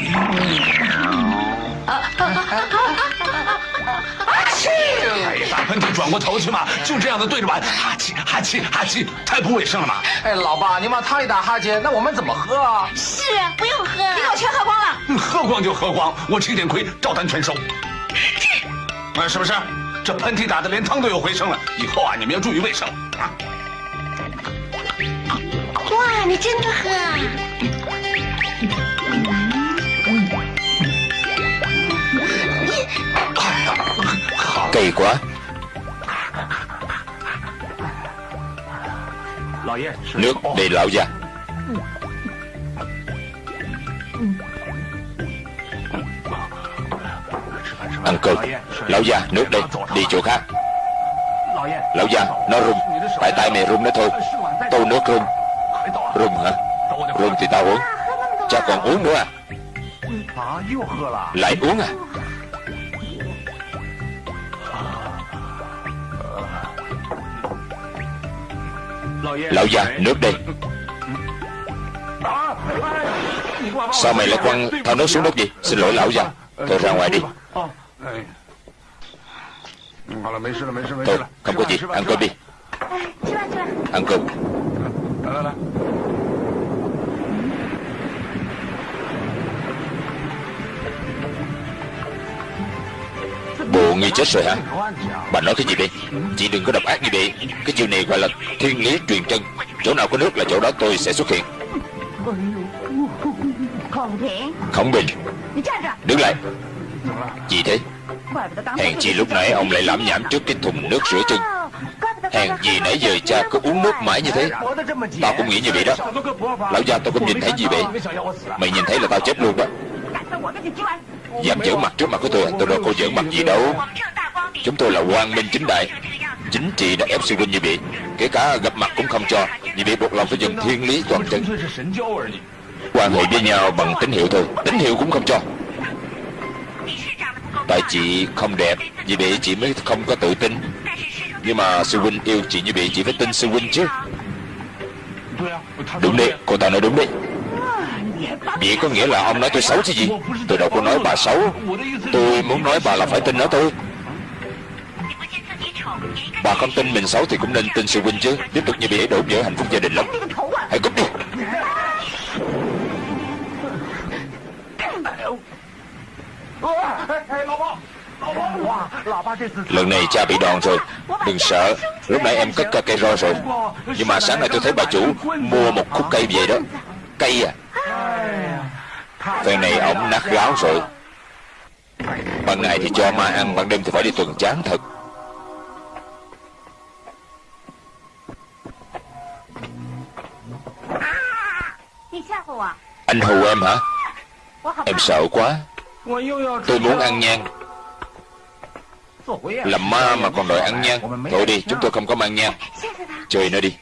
转过头去嘛，就这样的对着碗，哈气哈气哈气，太不卫生了嘛。哎，老爸，你往汤里打哈欠，那我们怎么喝啊？是啊，不用喝。你给我全喝光了。嗯喝光就喝光，我吃一点亏，照单全收。啊，是不是？这喷嚏打的连汤都有回声了，以后啊，你们要注意卫生啊。哇，你真的喝啊？哎呀，Nước để lão già Ăn cơm. Lão già nước đây. Đi chỗ khác. Lão già nó rung. Phải tay mày rung nó thôi. Tô nước rung. Rung hả? Rung thì tao uống. Cha còn uống nữa à? Lại uống à? Lão già nước đây. Sao mày lại quăng thao nước xuống đất vậy? Xin lỗi lão già Thôi ra ngoài đi. Thôi không có gì Ăn cơm đi. Ăn cơm. Bộ ngươi chết rồi hả? Bà nói cái gì vậy? Chị đừng có độc ác như vậy. Cái chiều này gọi là thiên lý truyền chân. Chỗ nào có nước là chỗ đó tôi sẽ xuất hiện. Khổng Bình. Đứng lại. Gì thế? Hèn chi lúc nãy ông lại lãm nhảm trước cái thùng nước rửa chân. Hèn gì nãy giờ cha cứ uống nước mãi như thế? Tao cũng nghĩ như vậy đó. Lão gia tao cũng nhìn thấy gì vậy? Mày nhìn thấy là tao chết luôn đó. Dám giỡn mặt trước mặt của tôi Tôi đâu có giỡn mặt gì đâu. Chúng tôi là quan minh chính đại. Chính trị đã ép sư huynh như vậy Kể cả gặp mặt cũng không cho. Như vậy buộc lòng phải dùng thiên lý toàn chân Quan hệ với nhau bằng tín hiệu thôi. Tín hiệu cũng không cho. Tại chị không đẹp Vì vậy chị mới không có tự tin. Nhưng mà sư huynh yêu chị như vậy Chị phải tin sư huynh chứ. Đúng đấy, cô ta nói đúng đấy. Vậy có nghĩa là ông nói tôi xấu chứ gì? Tôi đâu có nói bà xấu. Tôi muốn nói bà là phải tin nó tôi. Bà không tin mình xấu thì cũng nên tin sự huynh chứ. Tiếp tục như bị đổ vỡ hạnh phúc gia đình lắm. Hãy cút đi. Lần này cha bị đòn rồi. Đừng sợ. Lúc nãy em cất cây roi rồi. Nhưng mà sáng nay tôi thấy bà chủ Mua một khúc cây về đó. Cây à? Phen này ổng nát gáo rồi. Ban ngày thì cho ma ăn, Ban đêm thì phải đi tuần chán thật. Anh hù em hả? Em sợ quá. Tôi muốn ăn nhang. Làm ma mà còn đòi ăn nhang. Thôi đi, chúng tôi không có mang nhang. Chơi nó đi.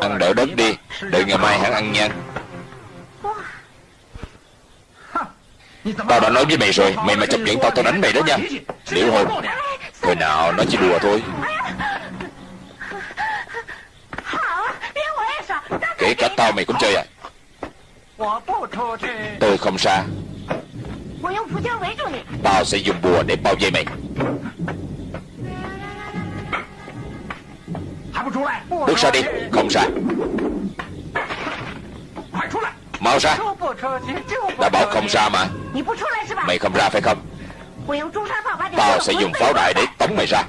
Ăn đỡ đất đi, Đợi ngày mai hắn ăn nhanh. Tao đã nói với mày rồi, Mày mà chọc giận tao tao đánh mày đó nha. Liệu hồn Hồi nào nó chỉ đùa thôi. Kể cả tao mày cũng chơi à. Tôi không xa. Tao sẽ dùng bùa để bao vây mày. Bước ra đi, Không ra Mau ra. Đã bảo không ra mà. Mày không ra phải không? Tao sẽ dùng pháo đại để tống mày ra.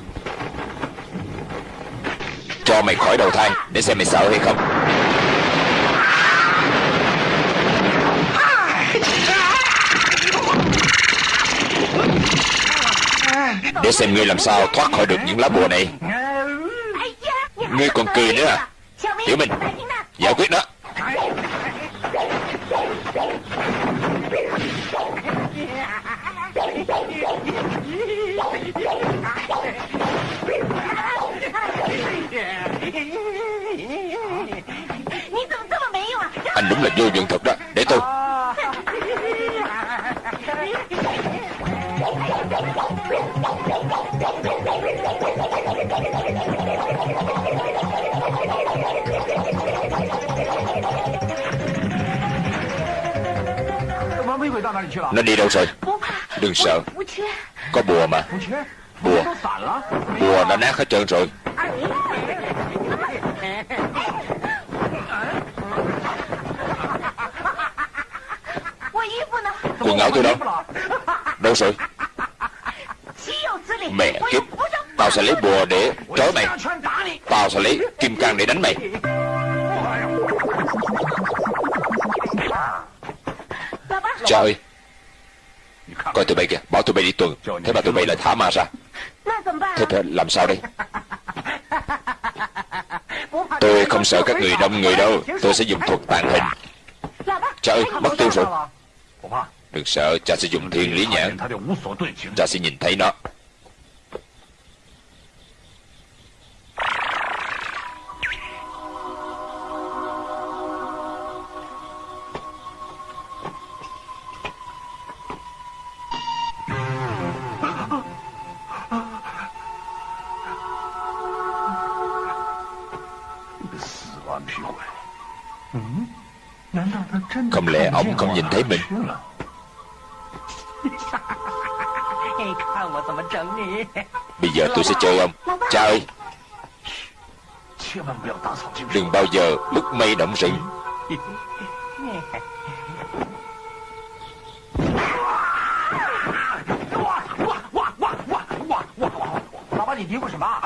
Cho mày khỏi đầu thang Để xem mày sợ hay không. Để xem ngươi làm sao thoát khỏi được những lá bùa này. Ngươi còn cười nữa à? Tiểu Minh Giải quyết đó. Anh đúng là vô dụng thật đó. Để tôi. Nó đi đâu rồi? Đừng sợ. Có bùa mà. Bùa. Bùa đã nát hết trơn rồi. Quần áo tôi đâu? Đâu rồi? Mẹ kiếp. Tao sẽ lấy bùa để trói mày. Tao sẽ lấy kim cang để đánh mày. Cha ơi. Coi tụi bay kìa Bảo tụi bay đi tuần. Thế mà tụi bay lại thả ma ra. Thế thì làm sao đây? Tôi không sợ các người đông người đâu. Tôi sẽ dùng thuật tàn hình. Cha ơi mất tiêu rồi. Đừng sợ cha sẽ dùng thiên lý nhãn. Cha sẽ nhìn thấy nó. Thấy mình Bây giờ tôi sẽ chơi ông. Cha ơi. Đừng bao giờ bức mây động rừng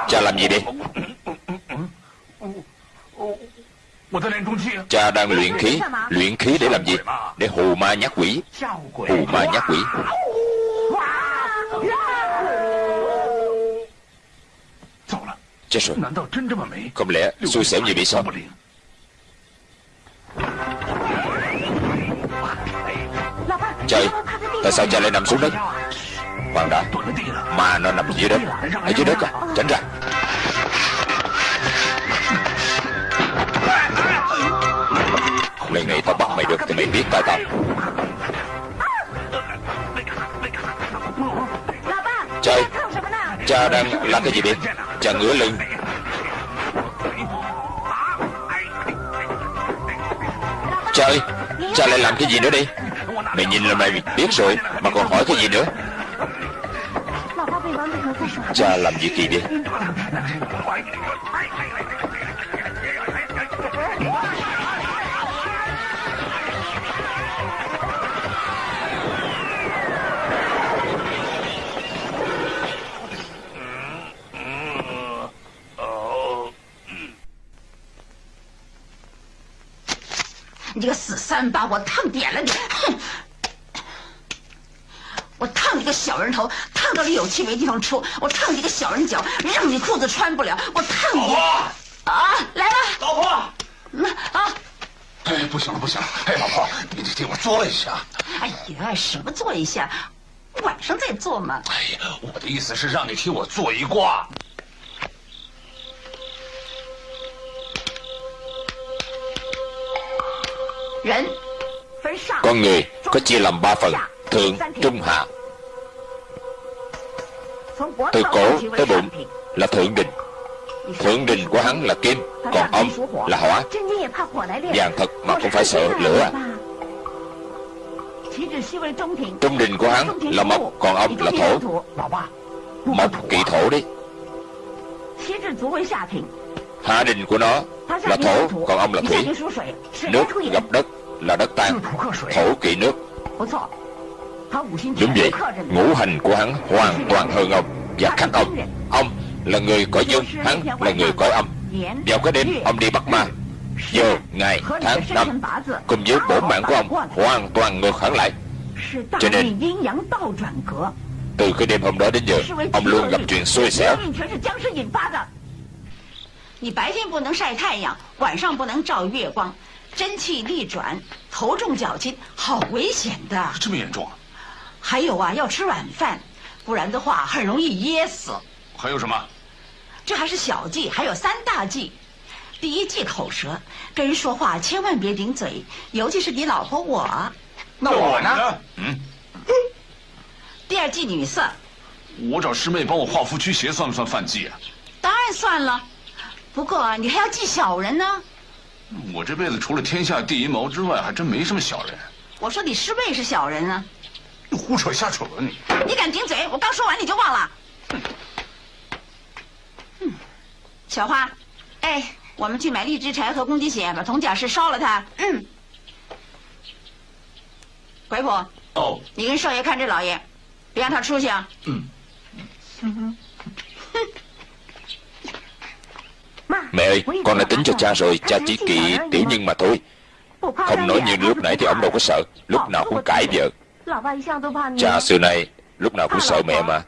Cha làm gì đi Cha đang luyện khí. Luyện khí để làm gì? Để hù ma nhát quỷ. Hù ma nhát quỷ. Chết rồi. Không lẽ xui xẻo như vậy sao? Trời Tại sao cha lại nằm xuống đất? Khoan đã Mà nó nằm dưới đất. Ở dưới đất à? Tránh ra Lần này tao bắt mày được, thì mày biết tay tao. Trời, Cha đang làm cái gì vậy? Cha ngửa lưng Trời, Cha lại làm cái gì nữa đi Mày nhìn là mày biết rồi, Mà còn hỏi cái gì nữa? Cha làm gì kỳ vậy “你这个死三八，我烫扁了你！哼！我烫你个小人头，烫到你有气没地方出；我烫你个小人脚，让你裤子穿不了；我烫你……啊，来了，老婆。那啊，哎，不行了，不行了！哎，老婆，你得替我做一下。哎呀，什么做一下？晚上再做嘛。哎呀，我的意思是让你替我做一卦。Con người có chia làm ba phần Thượng, trung, hạ. Từ cổ tới bụng là thượng đình. Thượng đình của hắn là kim Còn ông là hỏa. Vàng thật mà cũng phải sợ lửa. À Trung đình của hắn là mộc Còn ông là thổ. Mộc kỵ thổ đi. Hạ đình của nó là thổ Còn ông là thủy. Nước gặp đất là đất tan Thổ kỵ nước Đúng vậy Ngũ hành của hắn hoàn toàn hơn ông Và khác ông Ông là người cõi dương Hắn là người cõi âm Vào cái đêm ông đi bắt ma Giờ, ngày, tháng, năm Cùng với bổ mạng của ông Hoàn toàn ngược hẳn lại Cho nên Từ cái đêm hôm đó đến giờ Ông luôn gặp chuyện xui xẻo 真气逆转，头重脚轻，好危险的。这么严重啊？还有啊，要吃软饭，不然的话很容易噎死。还有什么？这还是小忌，还有三大忌。第一忌口舌，跟人说话千万别顶嘴，尤其是你老婆我。那我呢？嗯。第二忌女色。我找师妹帮我画符驱邪，算不算犯忌啊？当然算了。不过你还要忌小人呢。我这辈子除了天下第一毛之外，还真没什么小人。我说你师妹是小人啊！你胡扯瞎扯你！你敢顶嘴？我刚说完你就忘了。嗯，小花，哎，我们去买荔枝柴和公鸡血，把铜甲室烧了它。嗯。鬼谱。哦。你跟少爷看这老爷，别让他出去啊。嗯。嗯哼。哼。Mẹ ơi, con đã tính cho cha rồi Cha chỉ kỵ tiểu nhân mà thôi. Không nói như lúc nãy thì ông đâu có sợ Lúc nào cũng cãi vợ. Cha xưa nay lúc nào cũng sợ mẹ mà.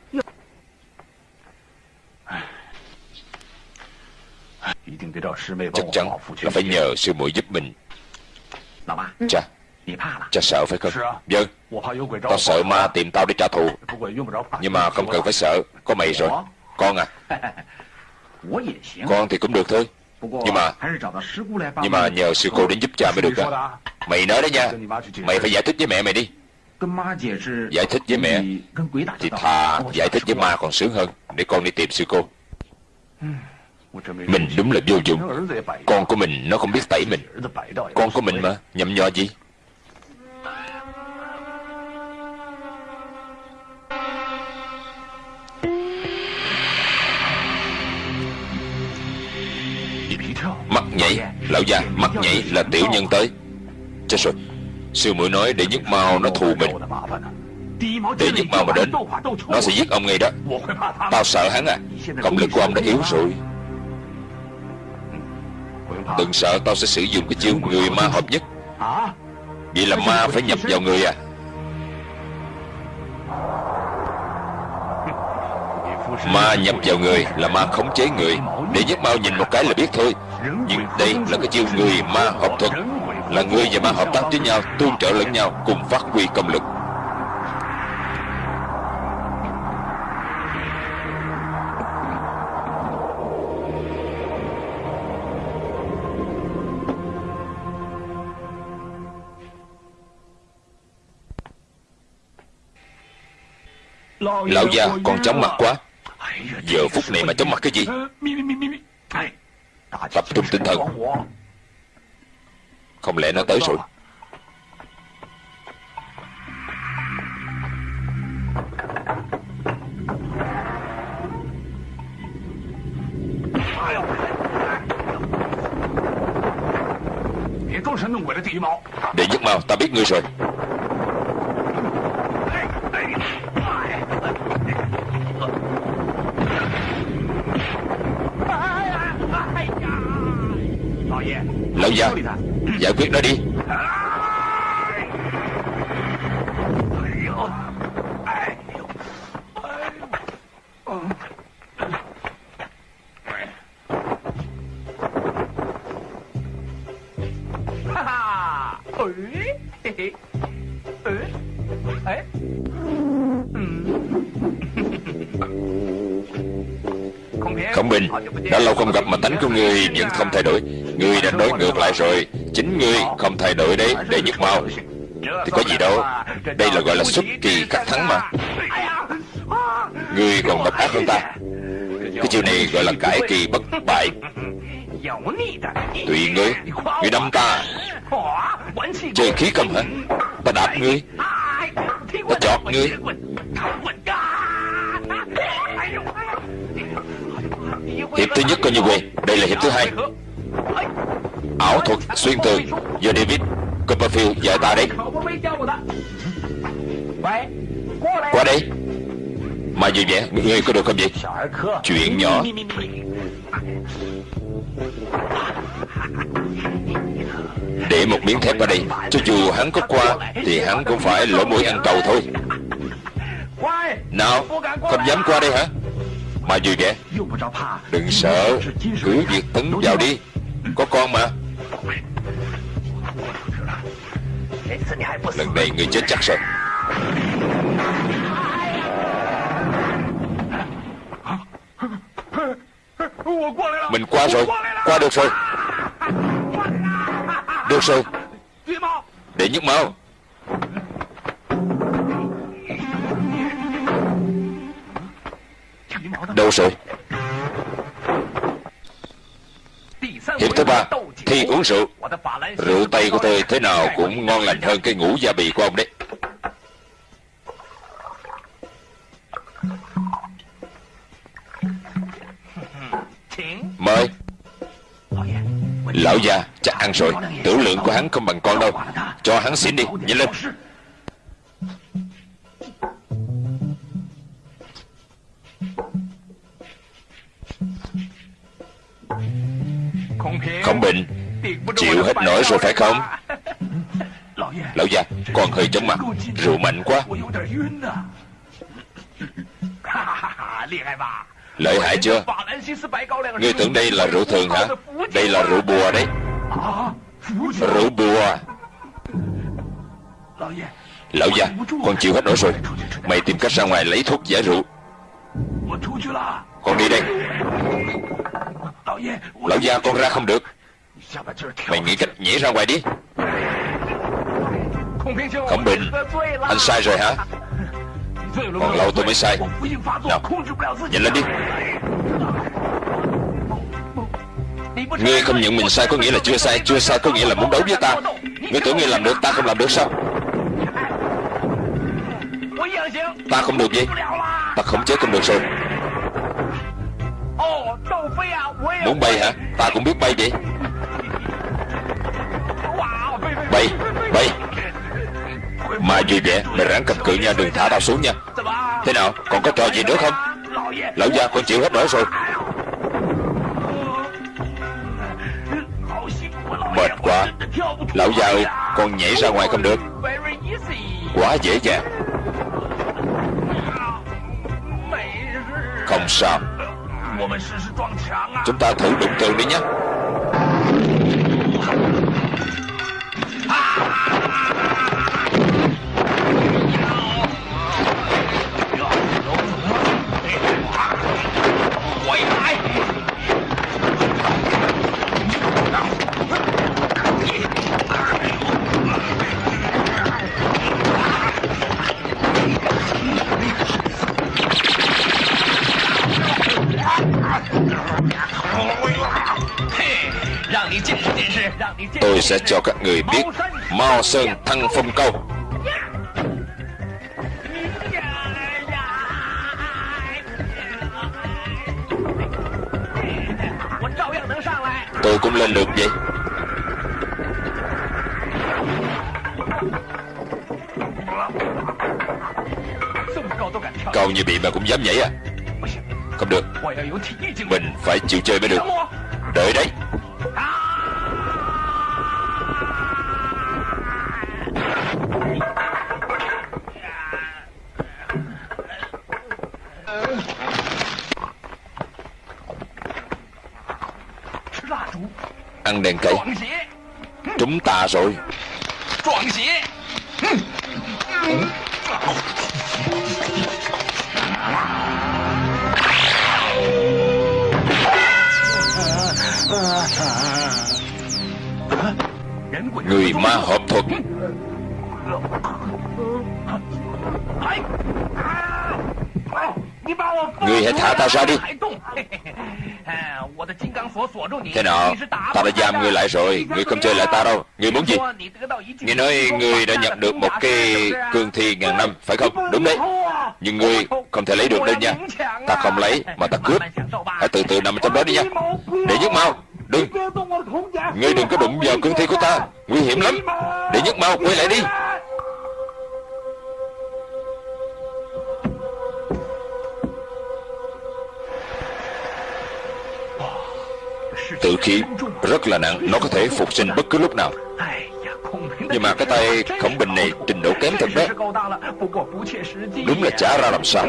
Chắc chắn là phải nhờ sư muội giúp mình. Cha Cha sợ phải không? Vâng Tao sợ ma tìm tao để trả thù. Nhưng mà không cần phải sợ Có mày rồi. Con à. Con thì cũng được thôi. Nhưng mà Nhưng mà nhờ sư cô đến giúp cha mới được à Mày nói đó nha. Mày phải giải thích với mẹ mày đi. Giải thích với mẹ Thì thà giải thích với ma còn sướng hơn Để con đi tìm sư cô. Mình đúng là vô dụng. Con của mình nó không biết tẩy mình. Con của mình mà Nhậm nhò gì nhảy. Lão già, mắt nhảy là tiểu nhân tới. Chết rồi. Sư muội nói để nhất mau nó thù mình. Để nhất mau mà đến, Nó sẽ giết ông ngay đó. Tao sợ hắn à. Công lực của ông đã yếu rồi. Đừng sợ, tao sẽ sử dụng cái chiêu người ma hợp nhất. Vậy là ma phải nhập vào người à. Ma nhập vào người là ma khống chế người. Để nhất mau nhìn một cái là biết thôi. Nhưng đây là cái chiêu người ma hợp thuật Là người và ma hợp tác với nhau Tương trợ lẫn nhau cùng phát huy công lực. Lão già còn chóng mặt quá. Giờ phút này mà chóng mặt cái gì Tập trung tinh thần. Không lẽ nó tới rồi? Đệ nhất mau ta biết ngươi rồi. Lão già Giải quyết nó đi. Khổng Bình Đã lâu không gặp mà tánh của ngươi vẫn không thay đổi Ngươi đã nói ngược lại rồi. Chính ngươi không thay đổi đấy Để nhức mau Thì có gì đâu. Đây là gọi là xuất kỳ khắc thắng mà. Ngươi còn độc ác hơn ta. Cái chiêu này gọi là cải kỳ bất bại. Tùy ngươi. Ngươi đâm ta. Chơi khí cầm hả? Ta đạp ngươi. Ta chọt ngươi. Hiệp thứ nhất coi như quên. Đây là hiệp thứ hai. Ảo thuật xuyên tường Do David Copperfield dạy ta đấy. Qua đây. Mà vui vẻ Ngươi có được không vậy? Chuyện nhỏ. Để một miếng thép ở đây, Cho dù hắn có qua Thì hắn cũng phải lỗ mũi ăn cầu thôi. Nào, Không dám qua đây hả? Mà vui vẻ Đừng sợ, Cứ việc tấn vào đi. Có con mà. Lần này người chết chắc rồi Mình qua rồi. Qua được rồi. Được rồi. Để nhức máu. Đâu rồi Hiệp thứ uống rượu. Rượu Tây của tôi thế nào cũng ngon lành hơn cái ngũ gia bì của ông đấy. Mời. Lão già, chắc ăn rồi. Tử lượng của hắn không bằng con đâu. Cho hắn xỉn đi. Nhanh lên. Không Bình Chịu hết nổi rồi phải không? Lão già con hơi chóng mặt. Rượu mạnh quá. Lợi hại chưa? Ngươi tưởng đây là rượu thường hả? Đây là rượu bùa đấy. Rượu bùa. Lão gia, Con chịu hết nổi rồi. Mày tìm cách ra ngoài lấy thuốc giải rượu. Con đi đây. Lão gia, con ra không được. Mày nghĩ cách nhảy ra ngoài đi. Khổng Bình. Anh sai rồi hả? Còn lâu tôi mới sai. Nào Nhanh lên đi. Ngươi không nhận mình sai có nghĩa là chưa sai. Chưa sai có nghĩa là muốn đấu với ta. Ngươi tưởng ngươi làm được ta không làm được sao? Ta không được gì Ta khống chế không được rồi Muốn bay hả? Ta cũng biết bay vậy. Bay Bay. Mà gì vậy? Mày ráng cầm cự nha, Đừng thả tao xuống nha. Thế nào? Còn có trò gì nữa không? Lão gia, con chịu hết nổi rồi. Mệt quá. Lão gia ơi, Con nhảy ra ngoài không được. Quá dễ dàng. Không sao. Chúng ta thử đụng tường đi nhé. Mao Sơn, Thăng Phong Câu. Tôi cũng lên được vậy. Cao như bị mà cũng dám nhảy à. Không được. Mình phải chịu chơi mới được. Đợi đấy. Ta rồi. Người ma hợp thuật. Người hãy thả ta ra đi. Thế nào? Ta đã giam ngươi lại rồi. Ngươi không chơi lại ta đâu người muốn gì? Nghe nói người đã nhận được một cái cương thi ngàn năm, Phải không? Đúng đấy. Nhưng người không thể lấy được đâu nha. Ta không lấy, mà ta cướp. Hãy từ từ nằm trong đó đi nha. Để nhất mau. Đừng. Ngươi đừng có đụng vào cương thi của ta. Nguy hiểm lắm. Để nhất mau. Quay lại đi. Khí rất là nặng, Nó có thể phục sinh bất cứ lúc nào. Nhưng mà cái tay khổng bình này Trình độ kém thật đó. Đúng là chả ra làm sao.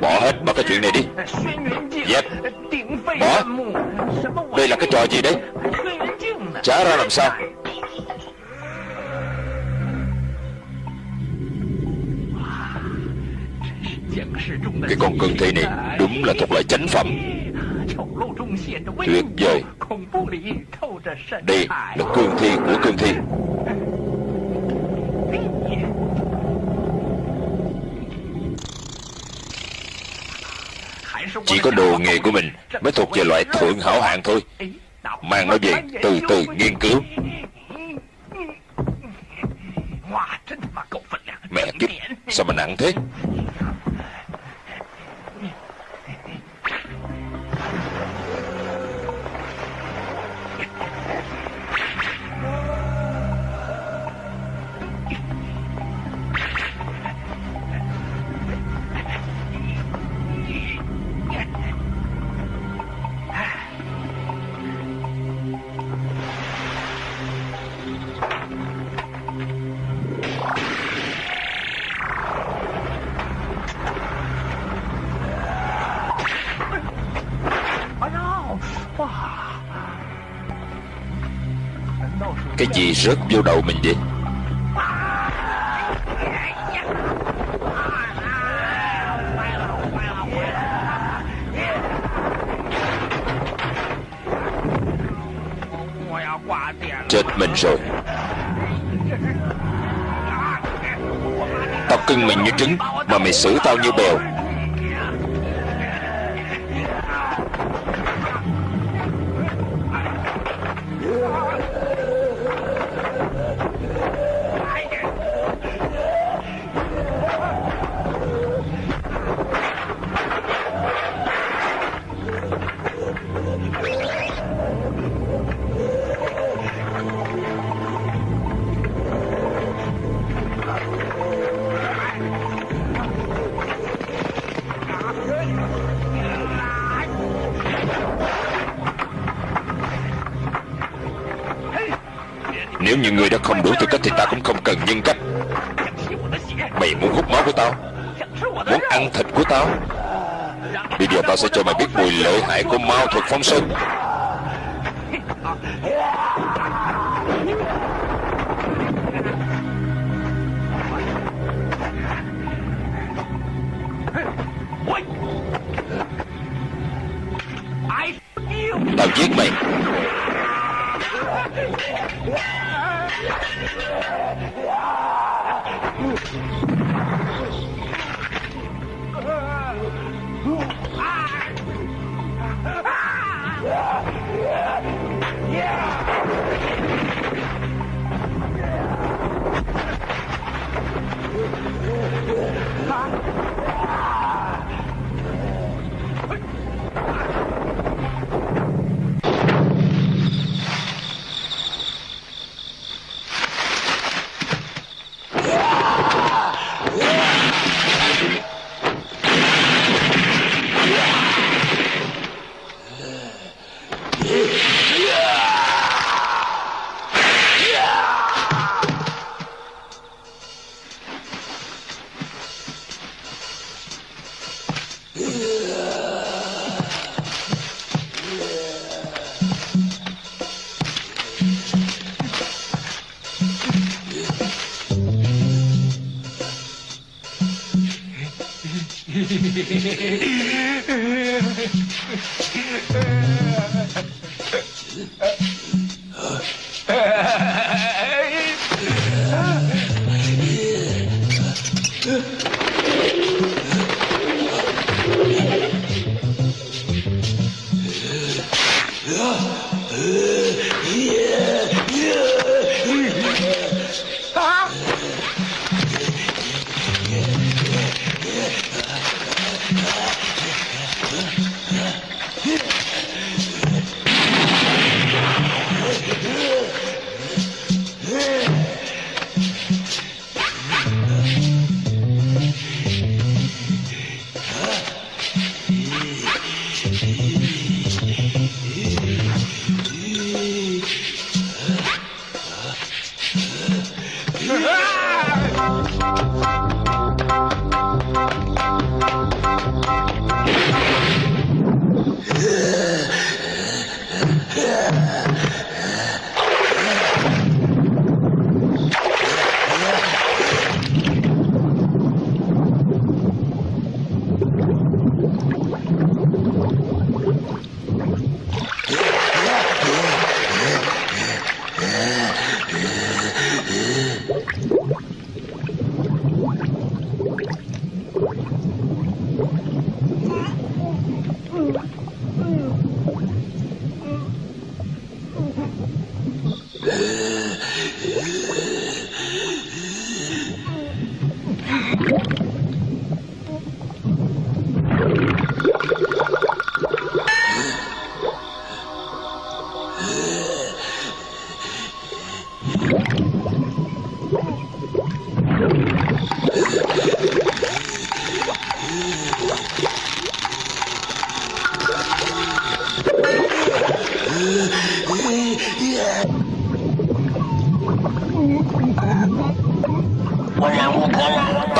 Bỏ hết bỏ cái chuyện này đi. Dẹp. Bỏ. Đây là cái trò gì đấy Chả ra làm sao. Cái con cương thi này Đúng là thuộc loại chánh phẩm. Tuyệt vời. Đây là cương thi của cương thi. Chỉ có đồ nghề của mình Mới thuộc về loại thượng hảo hạng thôi. Mang nó về từ từ nghiên cứu. Mẹ kiếp, Sao mà nặng thế? chuyện gì rớt vô đầu mình vậy? Chết mình rồi. Tao cưng mình như trứng Mà mày xử tao như bèo. 我们 Sí.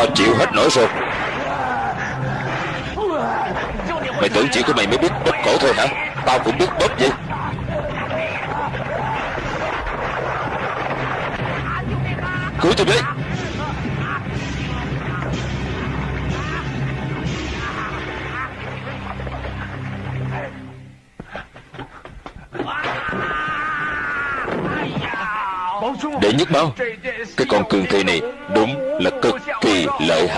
tao chịu hết nổi rồi. Mày tưởng chỉ của mày mới biết bóp cổ thôi hả? Tao cũng biết bóp vậy. Cứu tôi với. Để nhất bao Cái con cường thi này đúng là cực kỳ lợi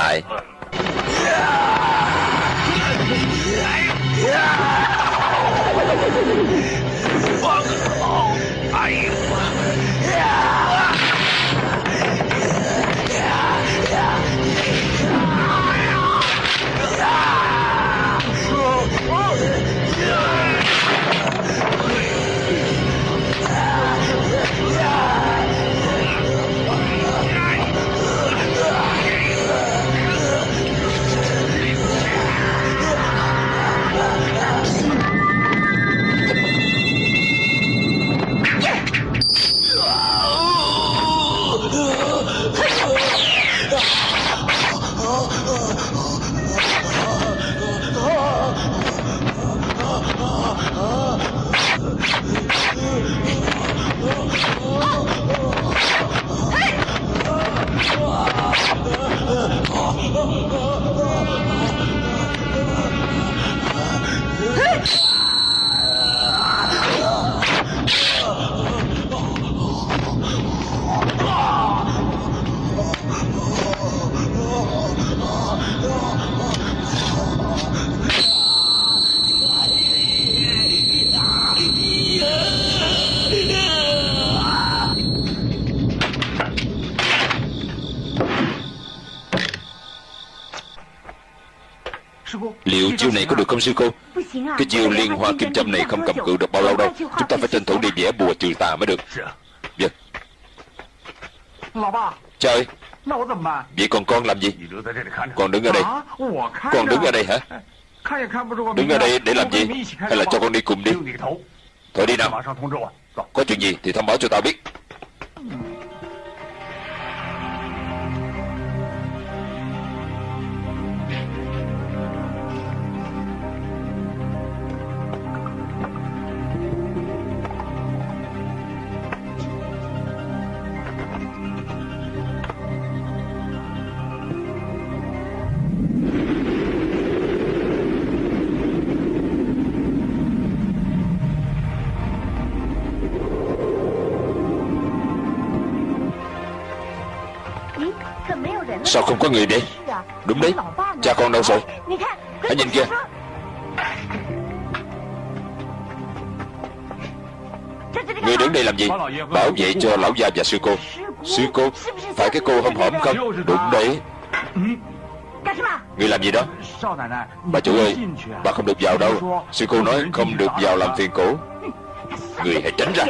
chiêu này có được không, sư cô? Cái chiêu liên hoa kim châm này không cầm cự được bao lâu đâu. Chúng ta phải tranh thủ đi vẽ bùa trừ tà mới được. Vâng Trời. Vậy còn con làm gì? Con đứng ở đây. Con đứng ở đây hả? Đứng ở đây để làm gì? Hay là cho con đi cùng đi? Thôi đi nào. Có chuyện gì thì thông báo cho tao biết. Sao không có người đây Đúng đấy. Cha con đâu rồi? Hãy nhìn kia Người đứng đây làm gì? Bảo vệ cho lão gia và sư cô. Sư cô, Phải cái cô hâm hổm không? Đúng đấy. Người làm gì đó? Bà chủ ơi, Bà không được vào đâu. Sư cô nói không được vào làm phiền cổ. Người hãy tránh ra.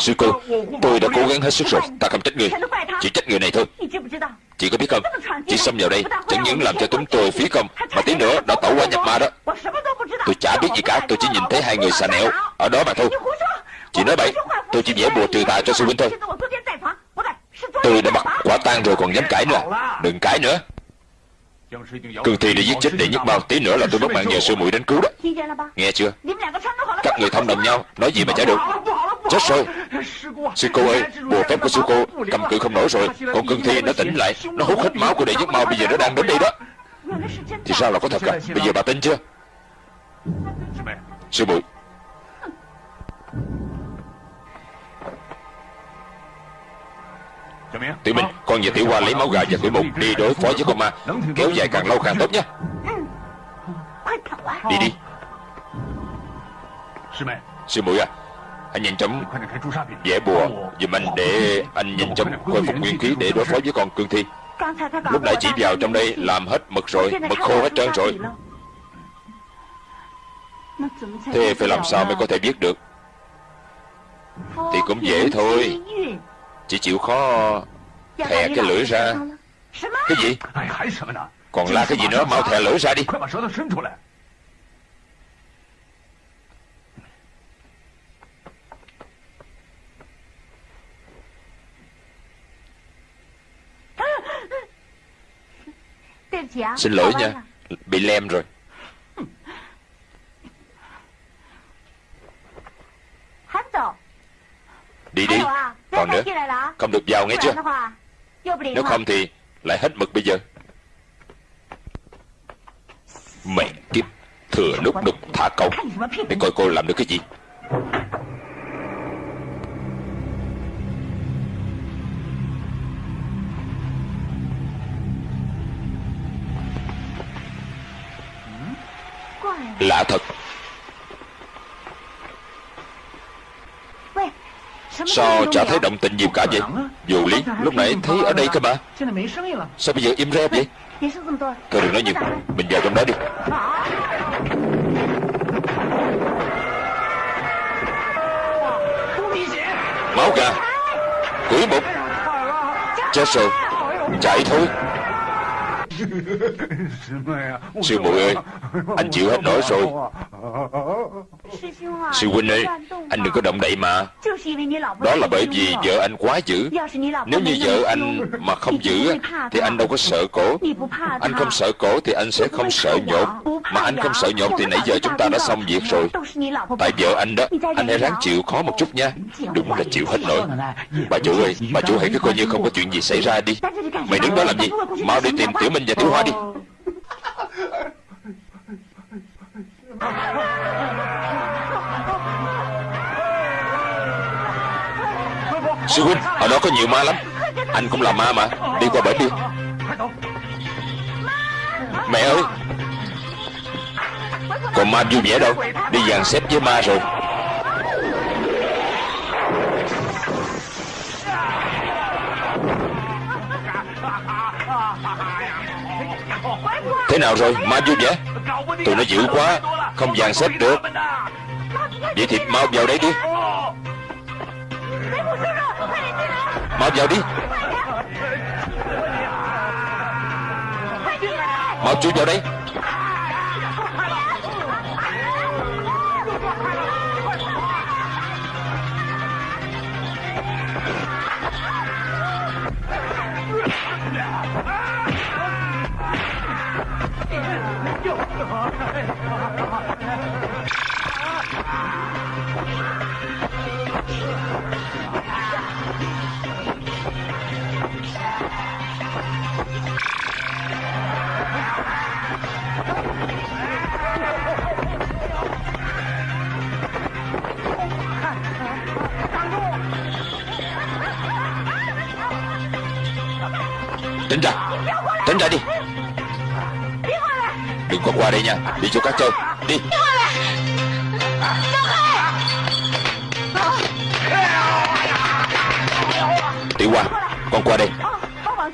Sư cô, Tôi đã cố gắng hết sức rồi. Ta không trách người. Chỉ trách người này thôi. Chị có biết không? Chị xâm vào đây, Chẳng những làm cho chúng tôi phí công, Mà tí nữa đã tẩu qua nhập ma đó. Tôi chả biết gì cả, Tôi chỉ nhìn thấy hai người xà nẹo Ở đó mà thôi. Chị nói bậy, Tôi chỉ vẽ bùa trừ tà cho sư huynh thôi. Tôi đã bắt quả tang rồi còn dám cãi nữa. Đừng cãi nữa. Cương thi đã giết chết đệ nhất bao Tí nữa là tôi mất mạng nhờ sư muội đến cứu đó. Nghe chưa? Các người thông đồng nhau, Nói gì mà chả được. Chết rồi. Sư cô ơi, Bùa phép của sư cô Cầm cự không nổi rồi. Còn cương thi nó tỉnh lại. Nó hút hết máu của đệ nhất bao Bây giờ nó đang đến đây đó. Thì sao là có thật à? Bây giờ bà tin chưa? Sư muội. Tiểu Minh, con và Tiểu Hoa lấy máu gà và quỷ mục đi đối phó với con ma. Kéo dài càng lâu càng tốt nhé. Đi đi. Sư muội à Anh nhanh chóng vẽ bùa giùm anh để anh nhanh chóng khôi phục nguyên khí để đối phó với con cương thi. Lúc nãy chỉ vào trong đây làm hết mực rồi Mực khô hết trơn rồi. Thế phải làm sao mới có thể biết được? Thì cũng dễ thôi chỉ chịu khó Thè cái lưỡi ra. Cái gì? Còn la cái gì nữa? Mau thè lưỡi ra đi. Xin lỗi nha. Bị lem rồi. Đi đi. Còn nữa Không được vào nghe chưa? Nếu không thì Lại hết mực bây giờ. Mẹ kiếp Thừa lúc đục thả câu. Để coi cô làm được cái gì? Lạ thật Sao chả thấy động tĩnh gì cả vậy? Dù lý lúc nãy thấy ở đây cơ mà. Sao bây giờ im re vậy? Thôi đừng nói nhiều Mình vào trong đó đi. Máu gà Quỷ bụng Chết rồi. Chạy thôi Sư muội ơi Anh chịu hết nổi rồi. Sư huynh ơi Anh đừng có động đậy mà. Đó là bởi vì vợ anh quá dữ. Nếu như vợ anh mà không dữ, Thì anh đâu có sợ cổ. Anh không sợ cổ thì anh sẽ không sợ nhột. Mà anh không sợ nhột thì nãy giờ chúng ta đã xong việc rồi. Tại vợ anh đó Anh hãy ráng chịu khó một chút nha. Đúng là chịu hết nổi. Bà chủ ơi Bà chủ hãy cứ coi như không có chuyện gì xảy ra đi. Mày đứng đó làm gì? Mau đi tìm Tiểu Minh và Tiểu Hoa đi. Sư huynh, Ở đó có nhiều ma lắm. Anh cũng là ma mà. Đi qua bển đi. Mẹ ơi. Còn ma vui vẻ đâu. Đi dàn xếp với ma rồi. Thế nào rồi? Ma vui vẻ. Tụi nó dữ quá. Không dàn xếp được. Vậy thì mau vào đây đi. Mau vào đi. Mau chui vào đây. Tránh ra. Tránh ra đi. Đừng có qua đây nha. Đi chỗ các châu Đi. Tiểu Hoa, Con qua đây.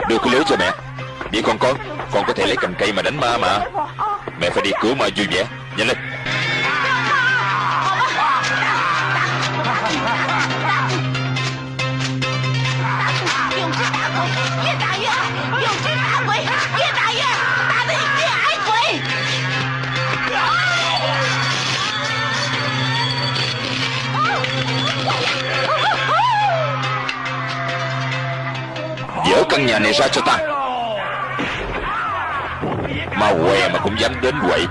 Đưa cái lưới cho mẹ. Đi con con Con có thể lấy cành cây mà đánh ma mà. Mẹ phải đi cứu ma vui vẻ. Nhanh lên. Này ra cho ta. Ma què mà cũng dám đến quậy.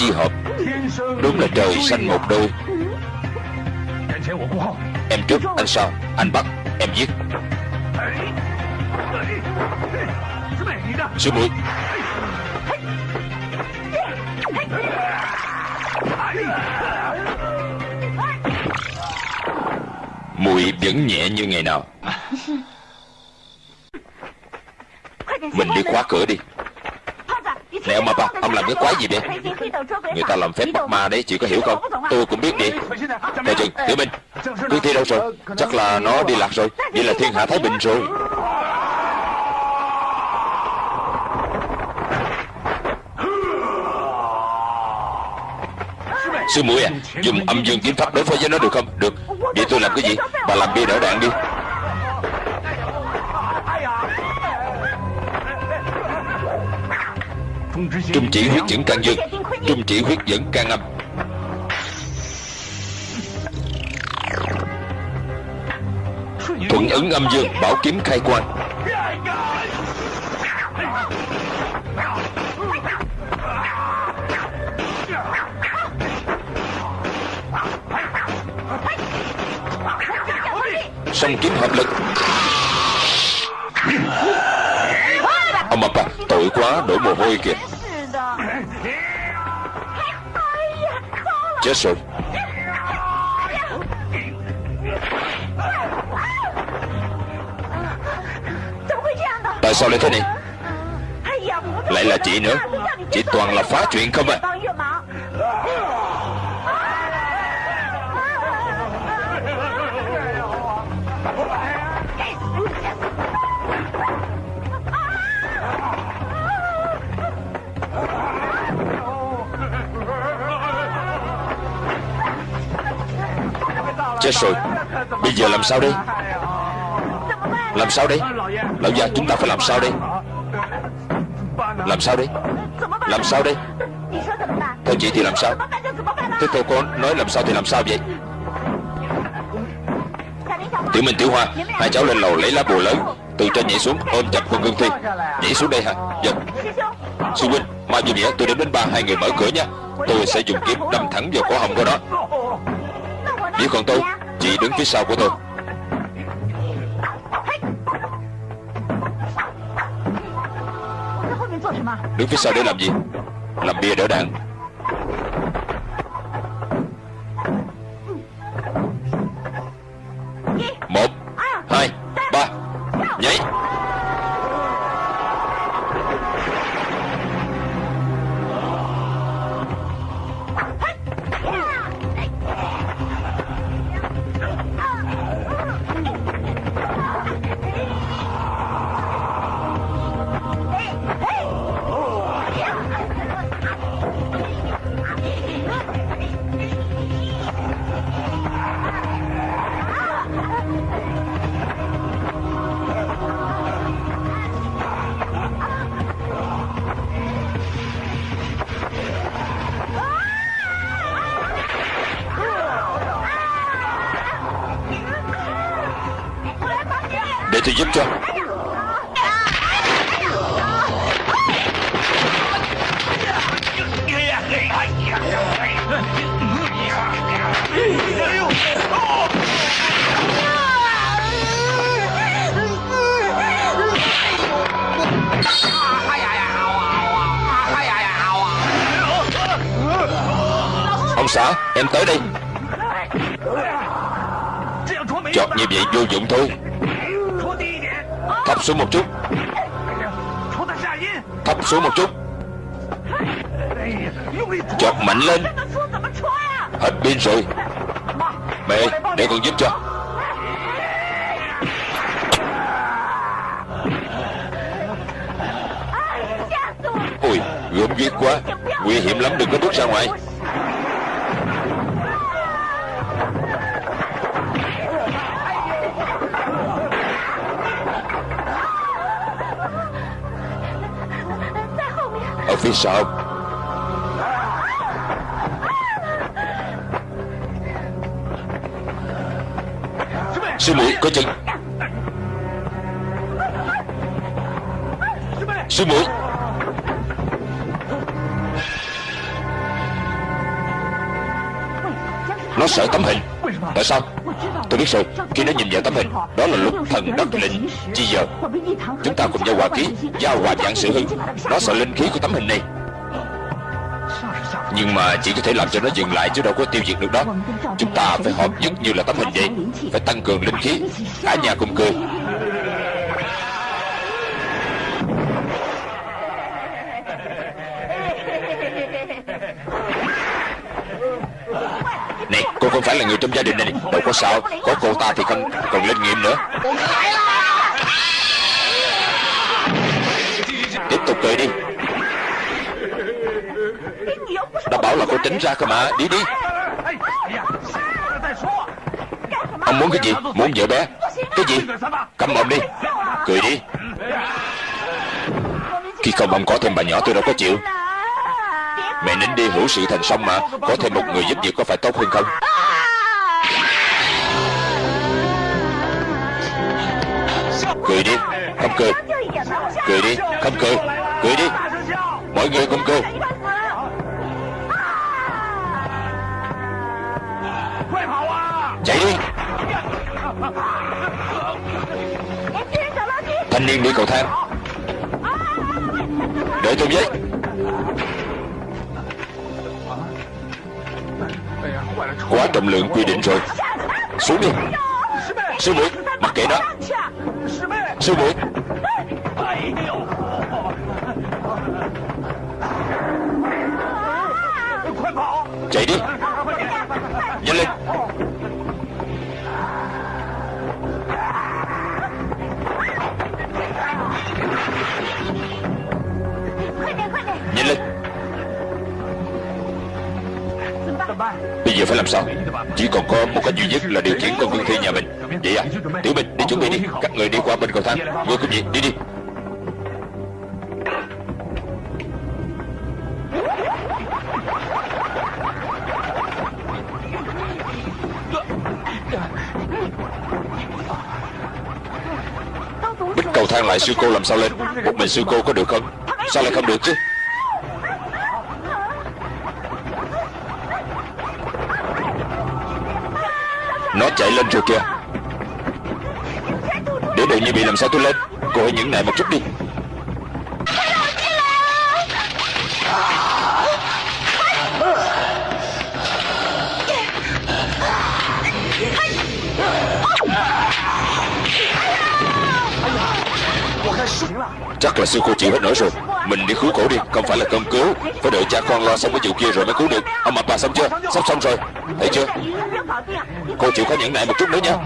Chi hợp. Đúng là trời xanh một đôi. Em trước, anh sau Anh bắt, em giết. Sư muội Mùi vẫn nhẹ như ngày nào. Mình đi khóa cửa đi. Này ông ba Ông làm cái quái gì vậy? Người ta làm phép bắt ma đấy Chị có hiểu không? Tôi cũng biết đi. Coi chừng Tiểu Minh Cương Thi đâu rồi? Chắc là nó đi lạc rồi. Vậy là thiên hạ Thái Bình rồi. Sư muội à Dùng âm dương kiếm pháp đối phó với nó được không? Được. Vậy tôi làm cái gì? Bà làm bia đỡ đạn đi. Trung chỉ huyết dẫn can dương Trung chỉ huyết dẫn can âm Thuận ứng âm dương, Bảo kiếm khai quan Song kiếm hợp lực. Ông bà tội quá, đổ mồ hôi kìa. Chết rồi Tại sao lại thế này? Lại là chị nữa. Chị toàn là phá chuyện không à? Chết rồi. Bây giờ làm sao đây? Làm sao đây? Lão già chúng ta phải làm sao đây? Làm sao đây? Làm sao đây? Theo chị thì làm sao? Thế theo con nói làm sao thì làm sao vậy? Tiểu Minh, Tiểu Hoa, Hai cháu lên lầu lấy lá bùa lớn, Từ trên nhảy xuống, ôm chặt con cương Thi. Nhảy xuống đây hả? Dạ. Sư huynh Mai vô nghĩa tôi đến đến ba, hai người mở cửa nha. Tôi sẽ dùng kiếm đâm thẳng vào cổ họng của đó Nếu còn tôi Chị đứng phía sau của tôi. Đứng phía sau để làm gì? Làm bia đỡ đạn sợ. Sư muội có chừng. Sư muội. Nó sợ tấm hình. Tại sao? Biết rồi Khi nó nhìn vào tấm hình, Đó là lúc thần đất lệnh Chi giờ. Chúng ta cùng nhau hòa ký Giao hòa dạng sự hưng Nó sợ linh khí của tấm hình này. Nhưng mà chỉ có thể làm cho nó dừng lại Chứ đâu có tiêu diệt được đó. Chúng ta phải hợp nhất như là tấm hình vậy, Phải tăng cường linh khí. Cả nhà cùng cười Này cô không phải là người trong gia đình này. Đâu có sao, Có cô ta thì còn còn linh nghiệm nữa. Tiếp tục cười đi. Đã bảo là cô tránh ra cơ mà. Đi đi. Ông muốn cái gì? Muốn vợ bé. Cái gì? Cầm mồm đi. Cười đi. Khi không ông có thêm bà nhỏ, tôi đâu có chịu. Mẹ nín đi hữu sự thành xong mà. Có thêm một người giúp việc có phải tốt hơn không? Cười đi, Không cười. Cười đi, Không cười. Cười đi. Mọi người không cười. Chạy đi. Thanh niên đi cầu thang. Đợi tôi với. Quá trọng lượng quy định rồi. Xuống đi. Sư muội, Mặc kệ đó Sư muội. Chạy đi. Nhanh lên. Bây giờ phải làm sao? Chỉ còn có một cách duy nhất là điều khiển con cương thi nhà mình. Vậy à Tiểu Bình đi chuẩn bị đi. Các người đi qua bên cầu thang. Ngươi cũng vậy đi đi. Bích cầu thang lại sư cô làm sao lên? Một mình sư cô có được không? Sao lại không được chứ? Nó chạy lên rồi kìa. Để đợi như bị làm sao tôi lên? Cô hãy những nại một chút đi. Chắc là sư cô chịu hết nổi rồi. Mình đi cứu cổ đi, Không phải là cơm cứu. Phải đợi cha con lo xong cái vụ kia rồi mới cứu được. Ông mập bà xong chưa? Sắp xong rồi. Thấy chưa? Cô chịu khó nhẫn nại một chút nữa nha.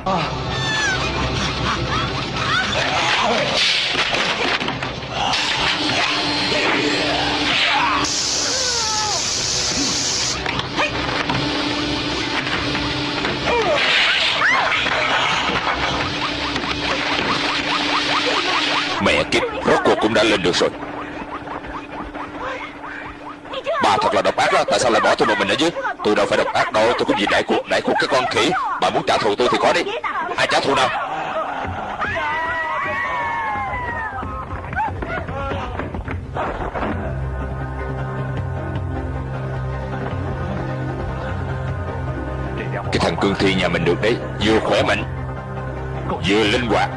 Mẹ kiếp, Rốt cuộc cũng đã lên được rồi. Bà thật là độc ác đó. Tại sao lại bỏ tôi một mình ở dưới? Tôi đâu phải độc ác đâu. Tôi có gì đại cuộc Đại cuộc cái con khỉ. Bà muốn trả thù tôi thì có đi. Ai trả thù nào? Cái thằng cương thi nhà mình được đấy. Vừa khỏe mạnh, Vừa linh hoạt.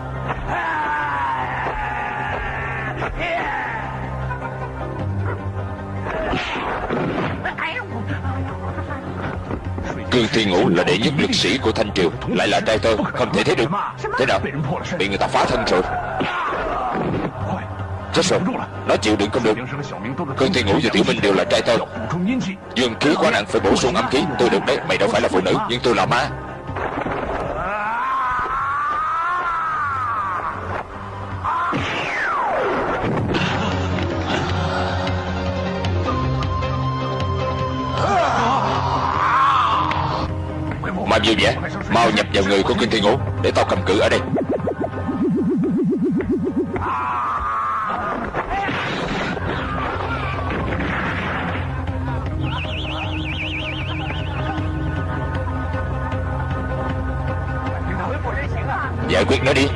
Cương Thi Ngũ là đệ nhất lực sĩ của Thanh Triều. Lại là trai tơ Không thể thấy được. Thế nào? Bị người ta phá thân rồi. Chết rồi. Nó chịu đựng không được. Cương Thi Ngũ và Tiểu Minh đều là trai tơ. Dương khí quá nặng phải bổ sung âm khí Tôi được đấy Mày đâu phải là phụ nữ Nhưng tôi là ma vui vẻ. Mau nhập vào người của Kinh Thiên Ngũ Để tao cầm cự ở đây. Giải quyết nó đi.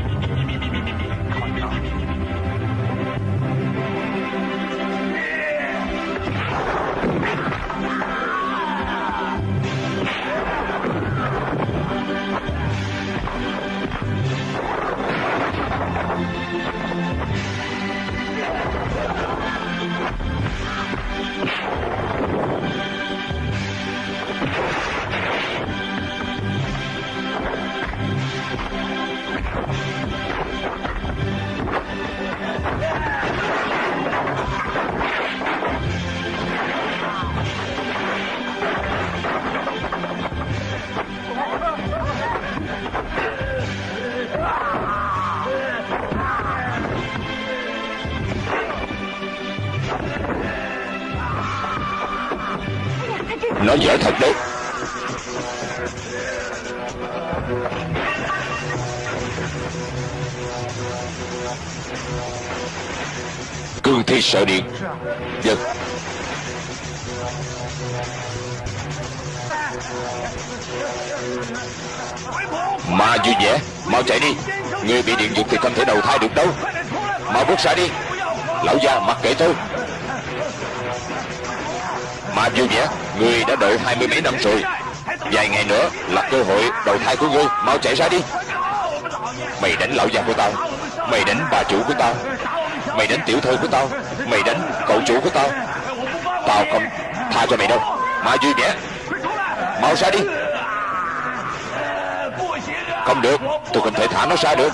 Nó dở thật đấy. Cương thi sợ điện. Giật. Ma vui vẻ. Mau chạy đi. Người bị điện giật thì không thể đầu thai được đâu. Mau bước ra đi. Lão già mặc kệ tôi. Ma vui vẻ. Người đã đợi hai mươi mấy năm rồi. Vài ngày nữa là cơ hội đầu thai của ngươi. Mau chạy ra đi. Mày đánh lão già của tao. Mày đánh bà chủ của tao. Mày đánh tiểu thư của tao. Mày đánh cậu chủ của tao. Tao không tha cho mày đâu. Ma vui vẻ Mau ra đi. Không được, Tôi không thể thả nó ra được.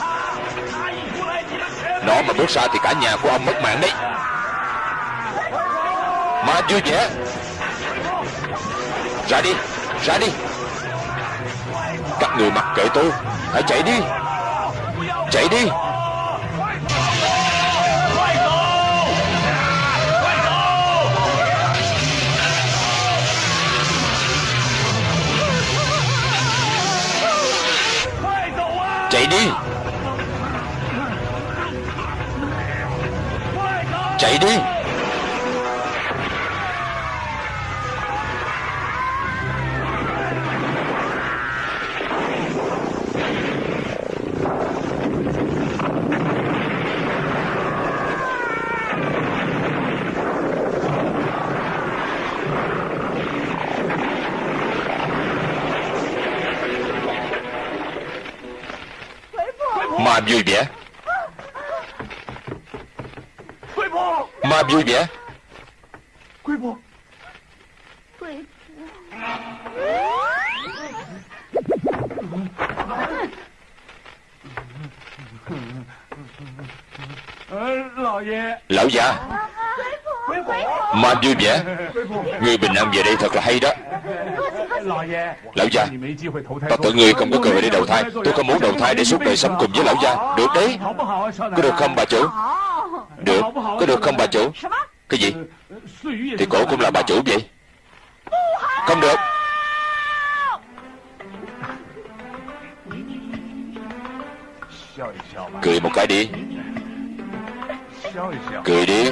Nó mà bước ra thì cả nhà của ông mất mạng đấy. Ma vui vẻ ra đi Ra đi. Các người mặc kệ tôi, Hãy chạy đi. Chạy đi. Chạy đi. Chạy đi. Vui vẻ. Ma vui vẻ. Lão già Ma vui vẻ. Người bình an về đây thật là hay đó Lão già Ta tưởng người không có cơ hội để đầu thai. Tôi không muốn đầu thai để suốt đời sống cùng với lão già Được đấy. Có được không bà chủ? Được. Có được không bà chủ? Cái gì? Thì cổ cũng là bà chủ vậy. Không được. Cười một cái đi. Cười đi